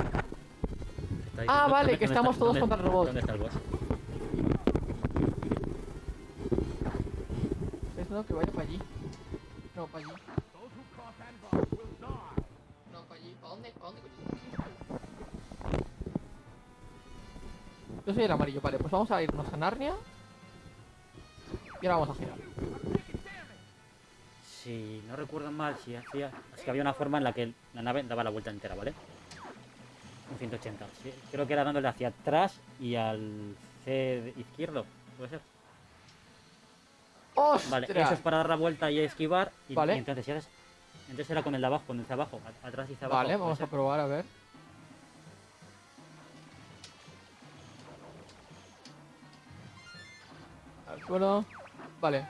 Ahí. Ah, ¿Dónde- vale, que está- estamos todos contra el robot. ¿Dónde está el boss? Es no, que vaya para allí. No, para allí. Yo soy el amarillo, vale, pues vamos a irnos a Narnia. Y ahora vamos a girar. Si no recuerdo mal, si hacía. Es que había una forma en la que la nave daba la vuelta entera, ¿vale? Un 180. Sí, creo que era dándole hacia atrás y al C izquierdo, puede ser. ¡Ostras! Vale, eso es para dar la vuelta y esquivar. Y, Vale. y entonces si haces. Entonces era con el de abajo, con el de abajo, a- atrás y hacia abajo. Vale, vamos a probar a ver. Al suelo. Vale.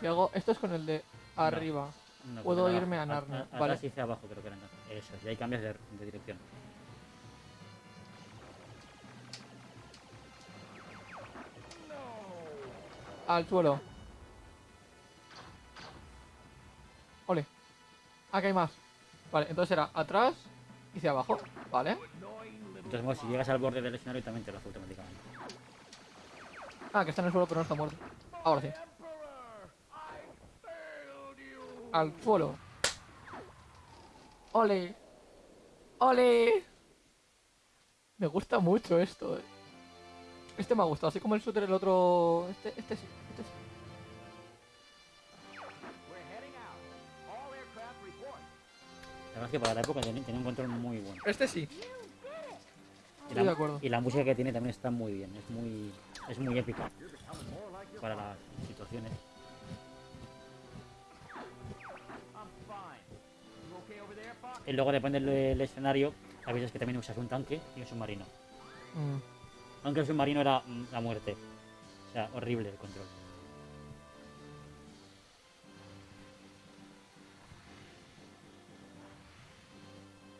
Si hago. Esto es con el de arriba. No, puedo irme a Narnia, atrás vale. y hacia abajo creo que era entonces. Eso, y ahí cambias de, de dirección. Al suelo. Aquí hay más. Vale, entonces era atrás y hacia abajo. Vale. Entonces, bueno, si llegas al borde del escenario también te lo hace automáticamente. Ah, que está en el suelo pero no está muerto. Ahora sí. Al suelo. Ole. Ole. Me gusta mucho esto, eh. Este me ha gustado, así como el shooter el otro... Este, este sí, verdad es que para la época tenía, un control muy bueno. Este sí. Y la, de acuerdo. y la música que tiene también está muy bien. Es muy. es muy épica para las situaciones. Y luego depende del, del escenario, a veces que también usas un tanque y un submarino. Mm. Aunque el submarino era mm, la muerte. O sea, horrible el control.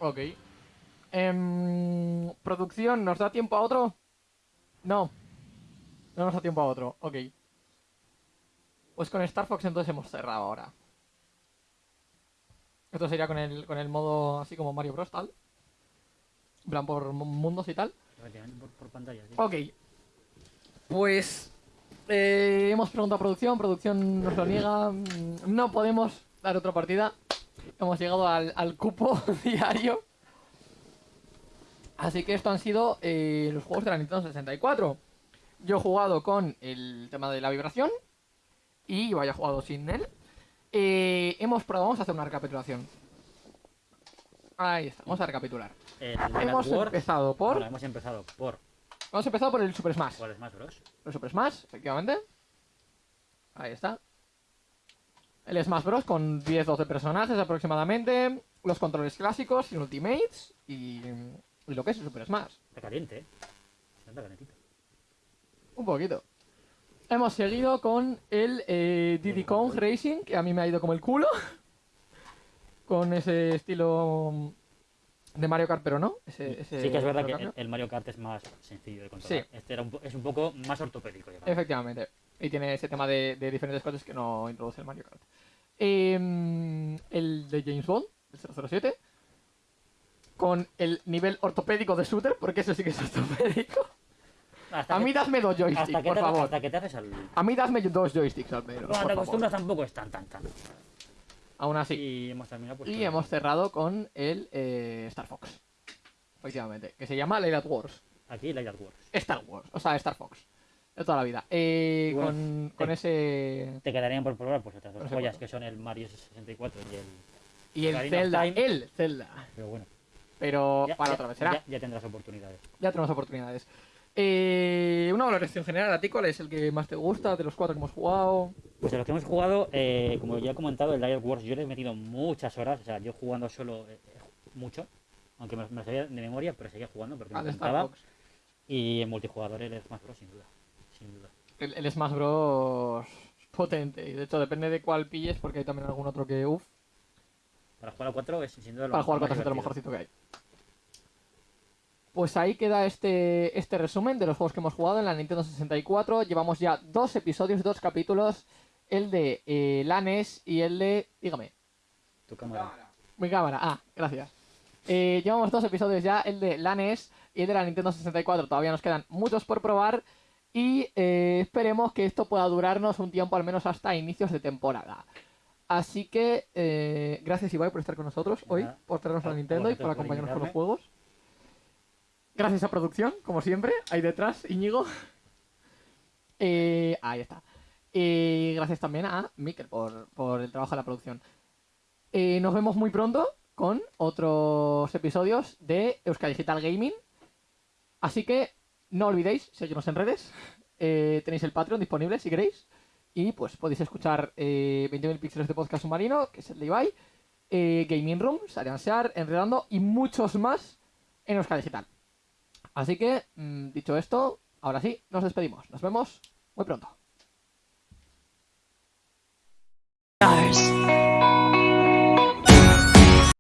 Ok. Em, producción, ¿nos da tiempo a otro? No. No nos da tiempo a otro. Ok. Pues con Star Fox entonces hemos cerrado ahora. Esto sería con el, con el modo así como Mario Bros. tal. En plan por mu- mundos y tal. Por, por pantalla, sí. Ok. Pues eh, hemos preguntado a producción, producción nos lo niega. mm, No podemos dar otra partida. Hemos llegado al, al cupo *laughs* diario. Así que esto han sido eh, los juegos de la Nintendo 64. Yo he jugado con el tema de la vibración. Y vaya jugado sin él. Eh, hemos probado, vamos a hacer una recapitulación. Ahí está, vamos a recapitular. El Hemos empezado por. Bueno, hemos empezado por Hemos empezado por el Super Smash. por Smash Bros. El Super Smash, efectivamente. Ahí está. El Smash Bros. con 10-12 personajes aproximadamente. Los controles clásicos y Ultimates. Y, y lo que es el Super Smash. Está caliente, ¿eh? Está calentito. Un poquito. Hemos seguido con el eh, Diddy Kong Racing, que a mí me ha ido como el culo. *laughs* con ese estilo de Mario Kart, pero no. Ese, ese Sí que es verdad que el, el Mario Kart es más sencillo de controlar. Sí. Este era un po- es un poco más ortopédico. digamos. Efectivamente. Y tiene ese tema de, de diferentes cosas que no introduce el Mario Kart. Em, el de James Bond, el 007. Con el nivel ortopédico de shooter, porque eso sí que es ortopédico. Hasta A mí dadme dos joysticks, por te, favor. Hasta que te haces al... A mí dadme dos joysticks al menos. Cuando te favor. acostumbras tampoco es tan, tan, tan. Aún así. Y hemos terminado pues Y hemos cerrado con el eh, Star Fox. Efectivamente. Que se llama Light Wars. Aquí Light at Wars. Star Wars. O sea, Star Fox. De toda la vida. Eh, bueno, con, con eh, ese. Te quedarían por probar pues otras dos No sé joyas cuánto. que son el Mario 64 y el... Y el of Zelda. Time. El Zelda. Pero bueno. Pero ya- para ya- otra vez será. Ya, ya tendrás oportunidades. Ya tenemos oportunidades. Eh, una valoración general a ti, ¿cuál es el que más te gusta de los cuatro que hemos jugado? Pues de los que hemos jugado, eh, como ya he comentado, el at Wars yo le he metido muchas horas. O sea, yo jugando solo eh, eh, mucho. Aunque me, me lo sabía de memoria, pero seguía jugando porque me Al Star encantaba. Y en multijugador el Smash Bros, sin duda. Sin duda. El, el Smash Bros. potente. Y de hecho, depende de cuál pilles, porque hay también algún otro que, uff, Para jugar a 4 es sin duda lo para jugar más con lo divertido. mejorcito que hay. Pues ahí queda este, este resumen de los juegos que hemos jugado en la Nintendo 64. Llevamos ya dos episodios, dos capítulos. El de eh, Lanes y el de. Dígame. Tu cámara. Mi cámara, ah, gracias. Eh, llevamos dos episodios ya, el de la NES y el de la Nintendo 64. Todavía nos quedan muchos por probar y eh, esperemos que esto pueda durarnos un tiempo, al menos hasta inicios de temporada. Así que, eh, gracias Ibai por estar con nosotros hoy, Nada. por traernos a Nintendo y por acompañarnos con los juegos. Gracias a producción, como siempre, ahí detrás, Íñigo. *laughs* Eh, ahí está. Y gracias también a Mikel por, por el trabajo de la producción. Nos vemos muy pronto con otros episodios de Euskadi Digital Gaming. Así que no olvidéis seguirnos en redes. Eh, tenéis el Patreon disponible si queréis. Y pues podéis escuchar eh, 20.000 píxeles de podcast submarino, que es el de Ibai, eh, Gaming Room, Sarian Sear, Enredando y muchos más en Euskadi Digital. Así que, mm, dicho esto, ahora sí, nos despedimos. Nos vemos muy pronto.